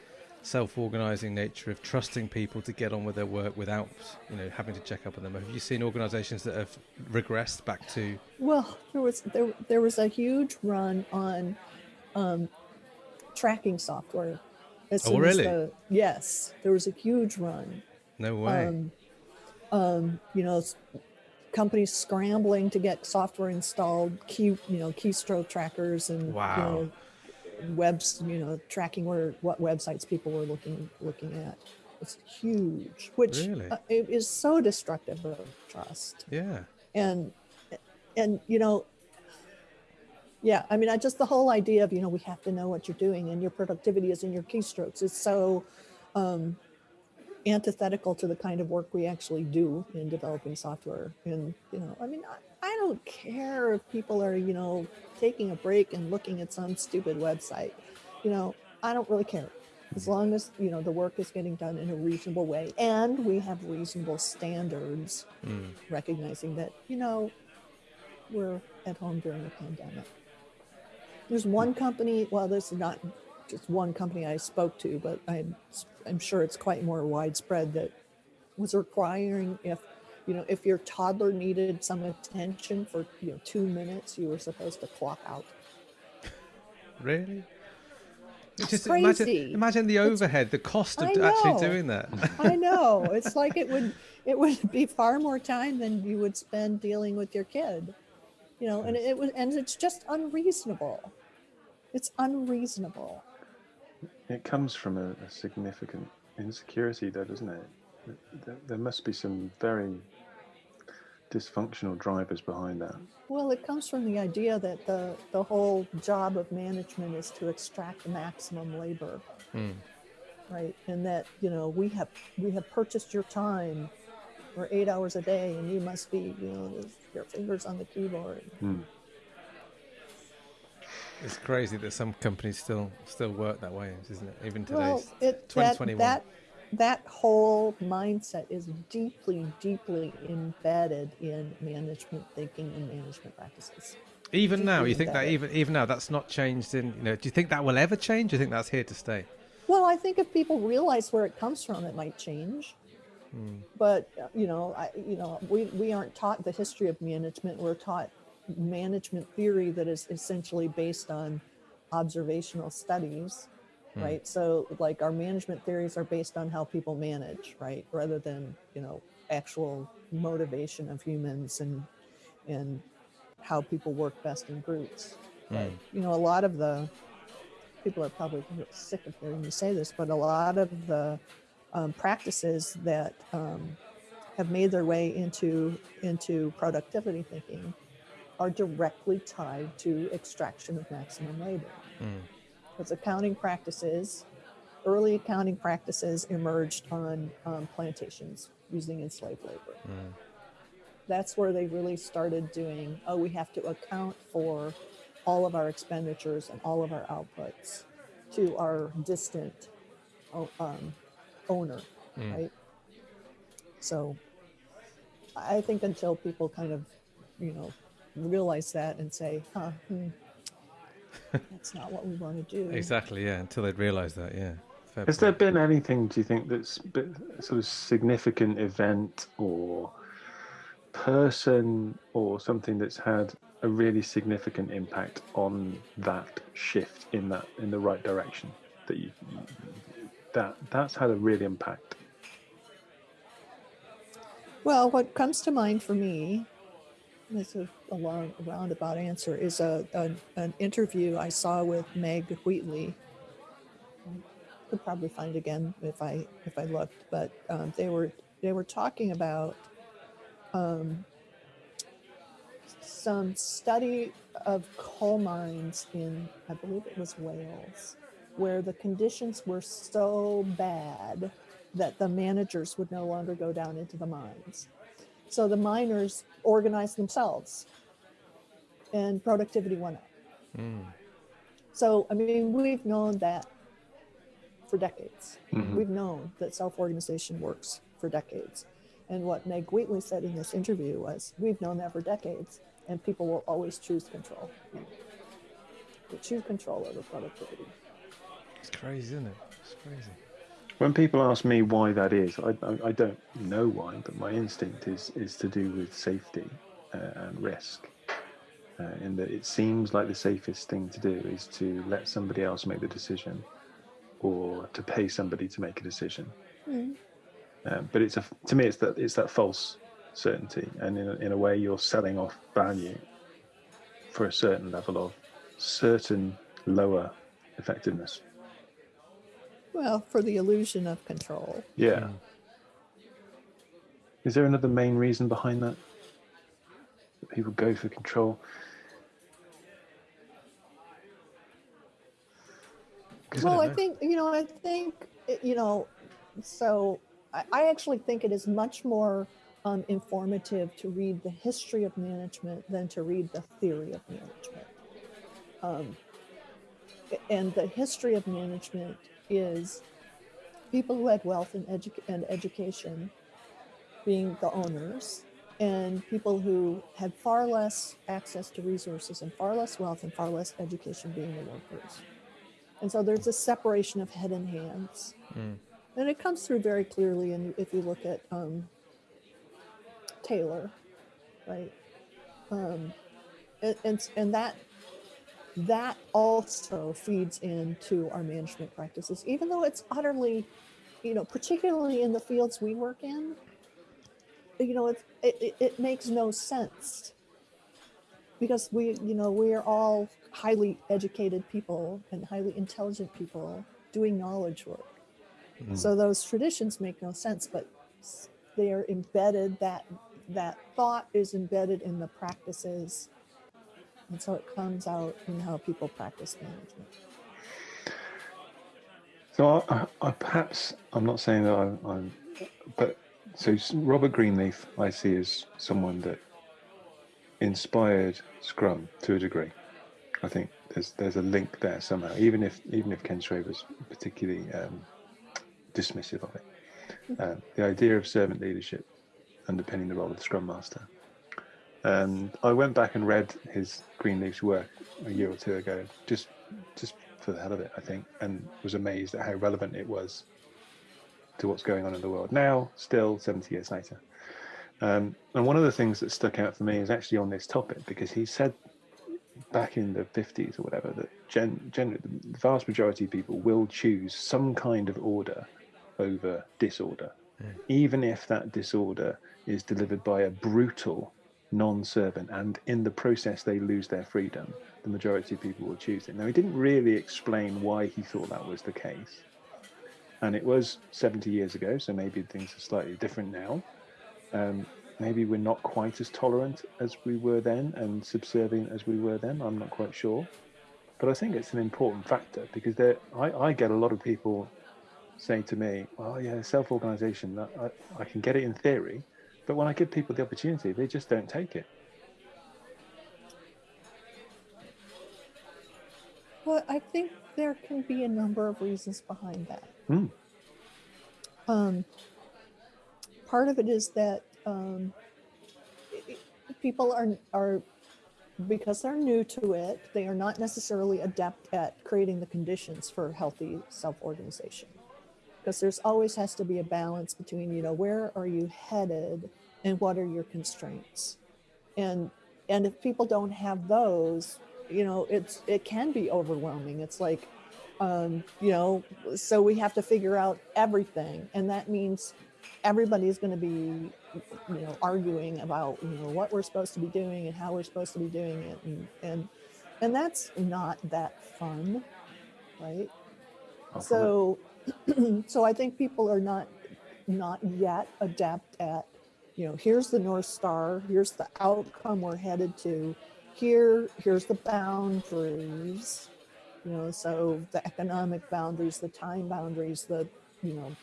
self-organising nature of trusting people to get on with their work without, you know, having to check up on them, have you seen organisations that have regressed back to? Well, there was there there was a huge run on um, tracking software. As Oh, really? the- yes, there was a huge run. No way. um, um, you know, companies scrambling to get software installed, key, you know, keystroke trackers and Wow. you know, webs, you know, tracking where what websites people were looking looking at. It's huge, which Really? uh, it is so destructive of trust. yeah. And and you know, yeah, I mean, I just the whole idea of you know we have to know what you're doing and your productivity is in your keystrokes is so um, antithetical to the kind of work we actually do in developing software. And you know, I mean, I, I don't care if people are you know taking a break and looking at some stupid website. You know, I don't really care as long as you know the work is getting done in a reasonable way and we have reasonable standards Mm. recognizing that you know we're at home during the pandemic there's one company well this is not just one company i spoke to but i'm i'm sure it's quite more widespread that was requiring if you know if your toddler needed some attention for you know two minutes you were supposed to clock out Really? Just crazy. imagine, imagine the overhead, the cost of actually doing that. I *laughs* know. It's like it would it would be far more time than you would spend dealing with your kid. You know, and it was and it's just unreasonable. It's unreasonable. It comes from a, a significant insecurity, though, doesn't it? There, there must be some very dysfunctional drivers behind that. Well, it comes from the idea that the the whole job of management is to extract maximum labor, Mm. right? And that, you know, we have we have purchased your time for 8 hours a day and you must be, you know, with your fingers on the keyboard. Hmm. It's crazy that some companies still still work that way, isn't it? Even today. Well, it, that, 2021. that that whole mindset is deeply, deeply embedded in management thinking and management practices. even now, you think that even even now that's not changed in you know, do you think that will ever change? Do you think that's here to stay? Well, I think if people realize where it comes from, it might change. But uh, you know, I, you know, we, we aren't taught the history of management. We're taught management theory that is essentially based on observational studies, right? So, like our management theories are based on how people manage, right, rather than you know actual motivation of humans and and how people work best in groups. But you know, a lot of the people are probably sick of hearing me say this, but a lot of the um, practices that um, have made their way into into productivity thinking are directly tied to extraction of maximum labor. Because accounting practices, early accounting practices emerged on um, plantations using enslaved labor. That's where they really started doing, oh, we have to account for all of our expenditures and all of our outputs to our distant um, owner, right? So I think until people kind of, you know, realize that and say, huh, hmm, that's not what we want to do. Exactly, yeah, until they'd realise that, yeah. Fair Has there been anything, do you think, that's been sort of significant event or person or something that's had a really significant impact on that shift in that in the right direction that you that that's had a real impact Well, what comes to mind for me, it's a, a long roundabout answer, is a, a an interview I saw with Meg Wheatley. I could probably find it again if I if I looked, but um, they were they were talking about um, some study of coal mines in, I believe it was Wales, where the conditions were so bad that the managers would no longer go down into the mines. So the miners organized themselves and productivity went up. Mm. So, I mean, we've known that for decades. Mhm. We've known that self organization works for decades. And what Meg Wheatley said in this interview was we've known that for decades, and people will always choose control. They choose control over productivity. It's crazy, isn't it? It's crazy. When people ask me why that is, I, I, I don't know why, but my instinct is is to do with safety uh, and risk. Uh, in that it seems like the safest thing to do is to let somebody else make the decision, or to pay somebody to make a decision. Mm. Um, but it's a to me it's that it's that false certainty, and in a, in a way you're selling off value for a certain level of certain lower effectiveness. Well, for the illusion of control. Yeah. Is there another main reason behind that? That people go for control? Well, I know. think, you know, I think, you know, so I, I actually think it is much more um, informative to read the history of management than to read the theory of management. Um, and the history of management is people who had wealth and, edu- and education being the owners, and people who had far less access to resources and far less wealth and far less education being the workers. And so there's a separation of head and hands. Mm. And it comes through very clearly and if you look at um, Taylor, right? Um, and, and, and that that also feeds into our management practices, even though it's utterly, you know, particularly in the fields we work in, you know, it, it, it makes no sense because we, you know, we are all highly educated people and highly intelligent people doing knowledge work. Mm. So those traditions make no sense, but they are embedded. That that thought is embedded in the practices, and so it comes out in how people practice management. So I, I, I perhaps I'm not saying that I'm, I'm but so Robert Greenleaf I see as someone that inspired Scrum to a degree. I think there's there's a link there somehow, even if even if Ken Schwaber was particularly um, dismissive of it. Um, the idea of servant leadership underpinning the role of the Scrum Master. And I went back and read his Greenleaf's work a year or two ago, just just for the hell of it, I think, and was amazed at how relevant it was to what's going on in the world now, still 70 years later. Um, and one of the things that stuck out for me is actually on this topic because he said back in the 50s or whatever that gen, gen, the vast majority of people will choose some kind of order over disorder, even if that disorder is delivered by a brutal non-servant and in the process they lose their freedom the majority of people will choose it. Now he didn't really explain why he thought that was the case. And it was 70 years ago so maybe things are slightly different now. Um, maybe we're not quite as tolerant as we were then and subservient as we were then. I'm not quite sure. But i think it's an important factor because there I, I get a lot of people saying to me oh yeah self-organization I, I can get it in theory but when i give people the opportunity they just don't take it Well, I think there can be a number of reasons behind that. Hmm. Um, part of it is that um, i- i- people are are because they're new to it, they are not necessarily adept at creating the conditions for healthy self-organization. Because there's always has to be a balance between, you know, where are you headed and what are your constraints? And and if people don't have those, you know, it's it can be overwhelming. It's like um, you know, so we have to figure out everything. And that means everybody's going to be you know arguing about you know what we're supposed to be doing and how we're supposed to be doing it and and and that's not that fun right I'll so *clears throat* so i think people are not not yet adept at you know, here's the North Star, here's the outcome we're headed to, here, here's the boundaries, you know, so the economic boundaries, the time boundaries, the, you know,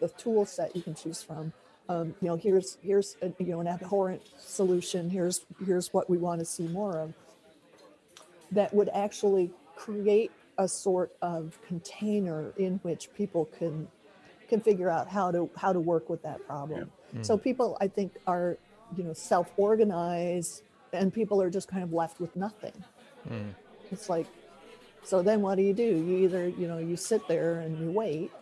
the tool set you can choose from. Um, you know, here's here's a, you know an abhorrent solution. Here's here's what we want to see more of. That would actually create a sort of container in which people can can figure out how to how to work with that problem. So people, I think, are you know self-organized, and people are just kind of left with nothing. Mm. It's like, so then what do you do? You either you know you sit there and you wait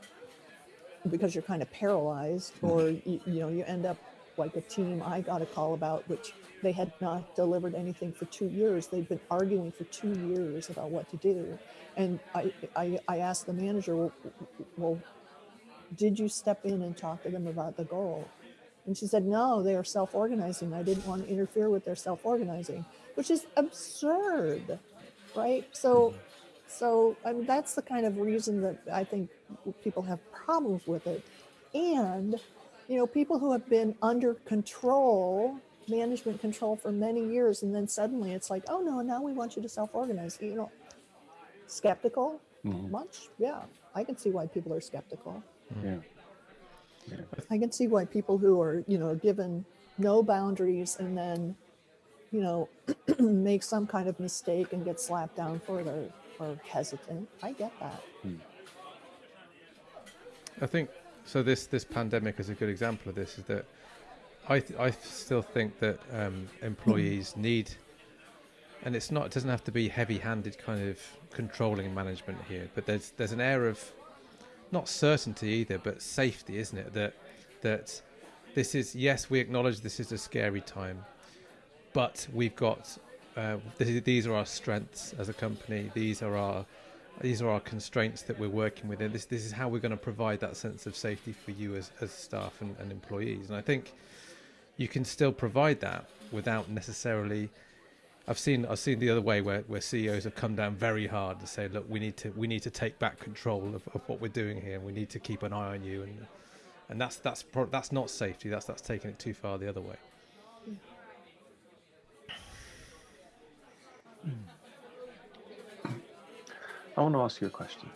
because you're kind of paralyzed, or you, you know you end up like a team I got a call about, which they had not delivered anything for two years. They'd been arguing for two years about what to do, and I I, I asked the manager, well, well, did you step in and talk to them about the goal? And she said, no, they are self organizing. I didn't want to interfere with their self organizing, which is absurd, right? So, so I mean, that's the kind of reason that I think people have problems with it. And, you know, people who have been under control, management control for many years, and then suddenly it's like, oh no, now we want you to self organize. You know, skeptical Mhm. much? Yeah, I can see why people are skeptical. Yeah. I can see why people who are, you know, given no boundaries and then, you know, *clears throat* make some kind of mistake and get slapped down for it or, or hesitant. I get that. I think so. This this pandemic is a good example of this. Is that I th- I still think that um, employees need, and it's not it doesn't have to be heavy-handed kind of controlling management here, but there's there's an air of not certainty either, but safety, isn't it? That that this is yes, we acknowledge this is a scary time, but we've got uh, th- these are our strengths as a company. These are our these are our constraints that we're working within. This this is how we're going to provide that sense of safety for you as, as staff and, and employees. And I think you can still provide that without necessarily. I've seen I've seen the other way where, where CEOs have come down very hard to say, look, we need to we need to take back control of, of what we're doing here, and we need to keep an eye on you, and and that's that's pro- that's not safety. That's that's taking it too far the other way. Hmm. I want to ask you a question.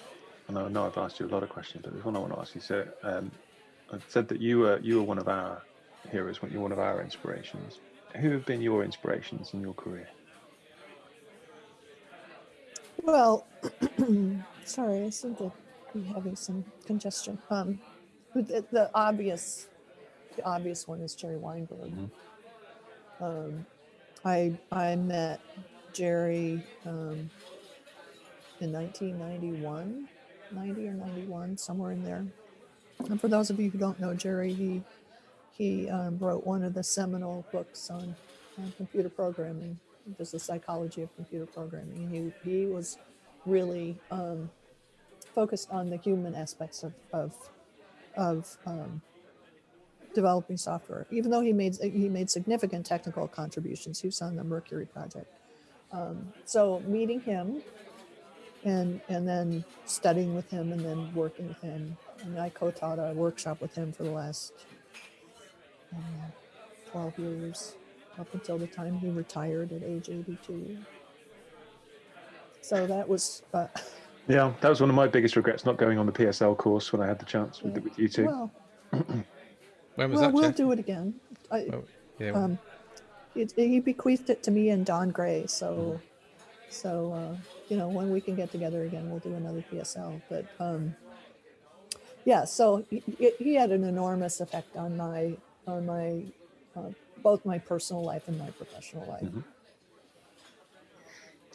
And I know I've asked you a lot of questions, but there's one I want to ask you. So, um, I said that you were you were one of our heroes, you're one of our inspirations. Who have been your inspirations in your career? Well, *clears throat* sorry, I seem to be having some congestion. Um, the, the obvious, the obvious one is Jerry Weinberg. Um, I I met Jerry um, in 1991, 90 or 91, somewhere in there. And for those of you who don't know Jerry, he he um, wrote one of the seminal books on, on computer programming, just the psychology of computer programming. And he he was really um, focused on the human aspects of of, of um, developing software. Even though he made he made significant technical contributions, he was on the Mercury project. Um, so meeting him and and then studying with him and then working with him. And I co-taught a workshop with him for the last I 12 years, up until the time he retired at age 82. So that was, uh, *laughs* Yeah, that was one of my biggest regrets not going on the PSL course when I had the chance with, Yeah. with you two. well, *clears throat* When was well that? we'll Jeff? do it again. I, Oh, yeah. um, it, he bequeathed it to me and Don Gray. So, so uh, you know, when we can get together again, we'll do another PSL. But um, yeah, so he, he- had an enormous effect on my on my uh, both my personal life and my professional life. Mhm.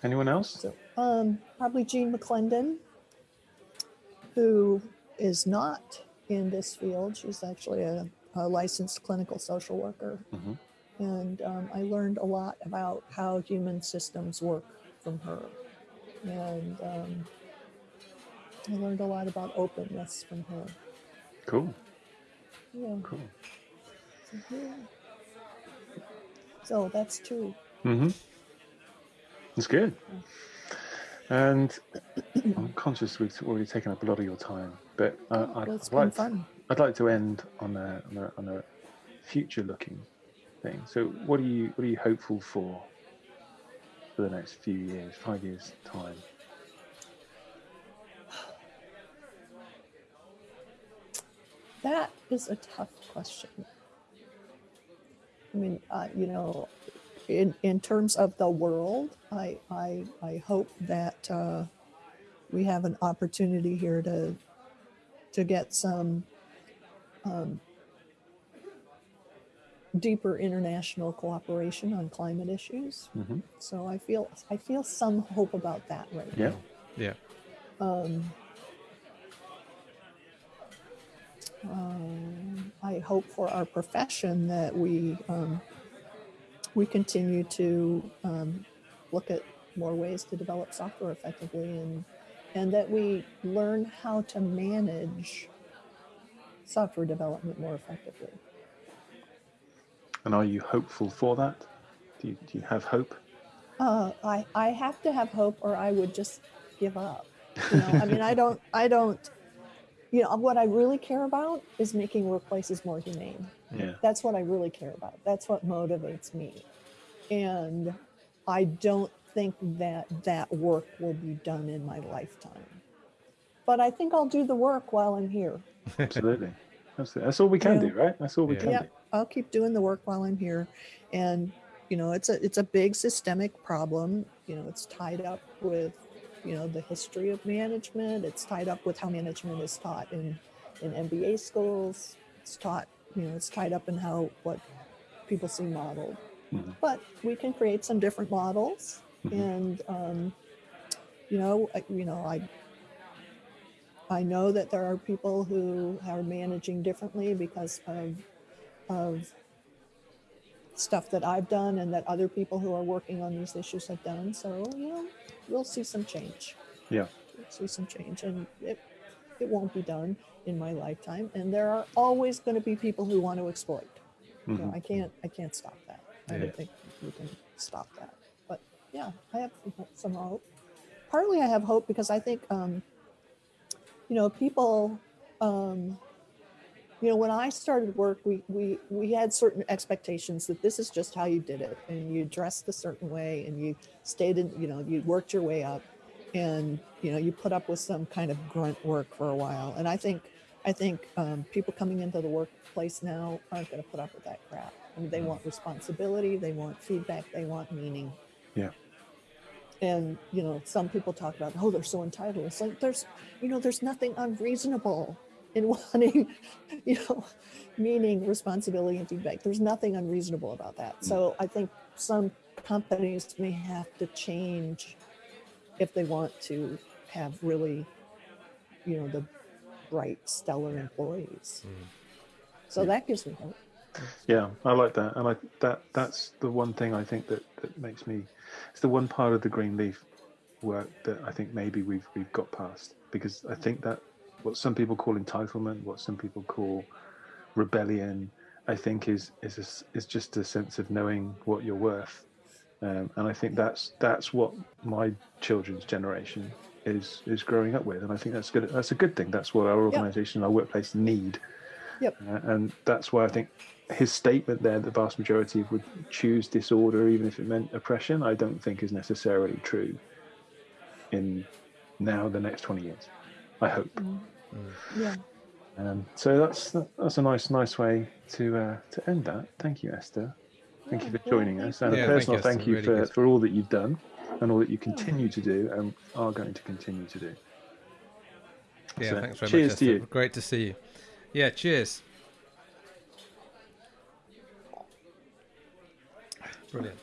Anyone else? So um, probably Jean McLendon, who is not in this field. She's actually a, a licensed clinical social worker. Mhm. And um, I learned a lot about how human systems work from her. And um, I learned a lot about openness from her. Cool, Yeah. cool. So, yeah. So that's two. Mm-hmm. That's good. And *clears throat* I'm conscious we've already taken up a lot of your time, but uh, I'd, Well, it's I'd been like fun. I'd like to end on a, on a, on a future-looking thing. So, what are you what are you hopeful for for the next few years, five years time? That is a tough question. I mean, uh, you know, in, in terms of the world, I, I, I hope that uh, we have an opportunity here to, to get some um, deeper international cooperation on climate issues. hmm So I feel, I feel some hope about that right Yeah. now. Yeah. Um, um, I hope for our profession that we um, we continue to um, look at more ways to develop software effectively, and and that we learn how to manage software development more effectively. And are you hopeful for that? Do you, do you have hope? Uh, I I have to have hope, or I would just give up. You know, I mean, I don't, *laughs* I don't. You know, what I really care about is making workplaces more humane. Yeah. That's what I really care about. That's what motivates me, and I don't think that that work will be done in my lifetime. But I think I'll do the work while I'm here. Absolutely. Absolutely. That's all we can Yeah. do, right? That's all we Yeah. can Yeah. do. I'll keep doing the work while I'm here. And, you know, it's a it's a big systemic problem. You know, it's tied up with, you know, the history of management. It's tied up with how management is taught in in MBA schools. It's taught, you know, it's tied up in how what people see modeled. Mhm. But we can create some different models Mhm. and um, you know, I, you know, I I know that there are people who are managing differently because of of stuff that I've done and that other people who are working on these issues have done. So, you know, we'll see some change. Yeah. We'll see some change. And it it won't be done in my lifetime. And there are always going to be people who want to exploit. Know, Mhm. I can't I can't stop that. I don't think we can stop that. But yeah, I have some- some hope. Partly I have hope because I think um, you know, people um, you know, when I started work, we we we had certain expectations that this is just how you did it, and you dressed a certain way, and you stayed in, you know, you worked your way up, and you know, you put up with some kind of grunt work for a while. And I think I think um, people coming into the workplace now aren't going to put up with that crap. I mean, they want responsibility, they want feedback, they want meaning. Yeah. And you know, some people talk about, oh, they're so entitled. It's like there's, you know, there's nothing unreasonable in *laughs* wanting, you know, meaning, responsibility, and feedback. There's nothing unreasonable about that. So mm. I think some companies may have to change if they want to have really, you know, the bright, stellar employees. Mm. So that gives me hope. Yeah, I like that, and I that that's the one thing I think that that makes me. It's the one part of the Greenleaf work that I think maybe we've we've got past because I think that what some people call entitlement, what some people call rebellion, I think is is a is just a sense of knowing what you're worth, um, and I think that's that's what my children's generation is is growing up with, and I think that's good. That's a good thing. That's what our organisation, our workplace need. Yep. Uh, and that's why I think his statement there, the vast majority would choose disorder, even if it meant oppression, I don't think is necessarily true in now the next 20 years. I hope. Yeah. Um, so that's that's a nice nice way to uh, to end that. Thank you, Esther. Thank you for joining us, and you. a Yeah, thank personal you, thank you Really for, for all that you've done and all that you continue to do and are going to continue to do. Yeah, So, thanks very cheers much. to Esther. you. Great to see you. Yeah, cheers. Brilliant.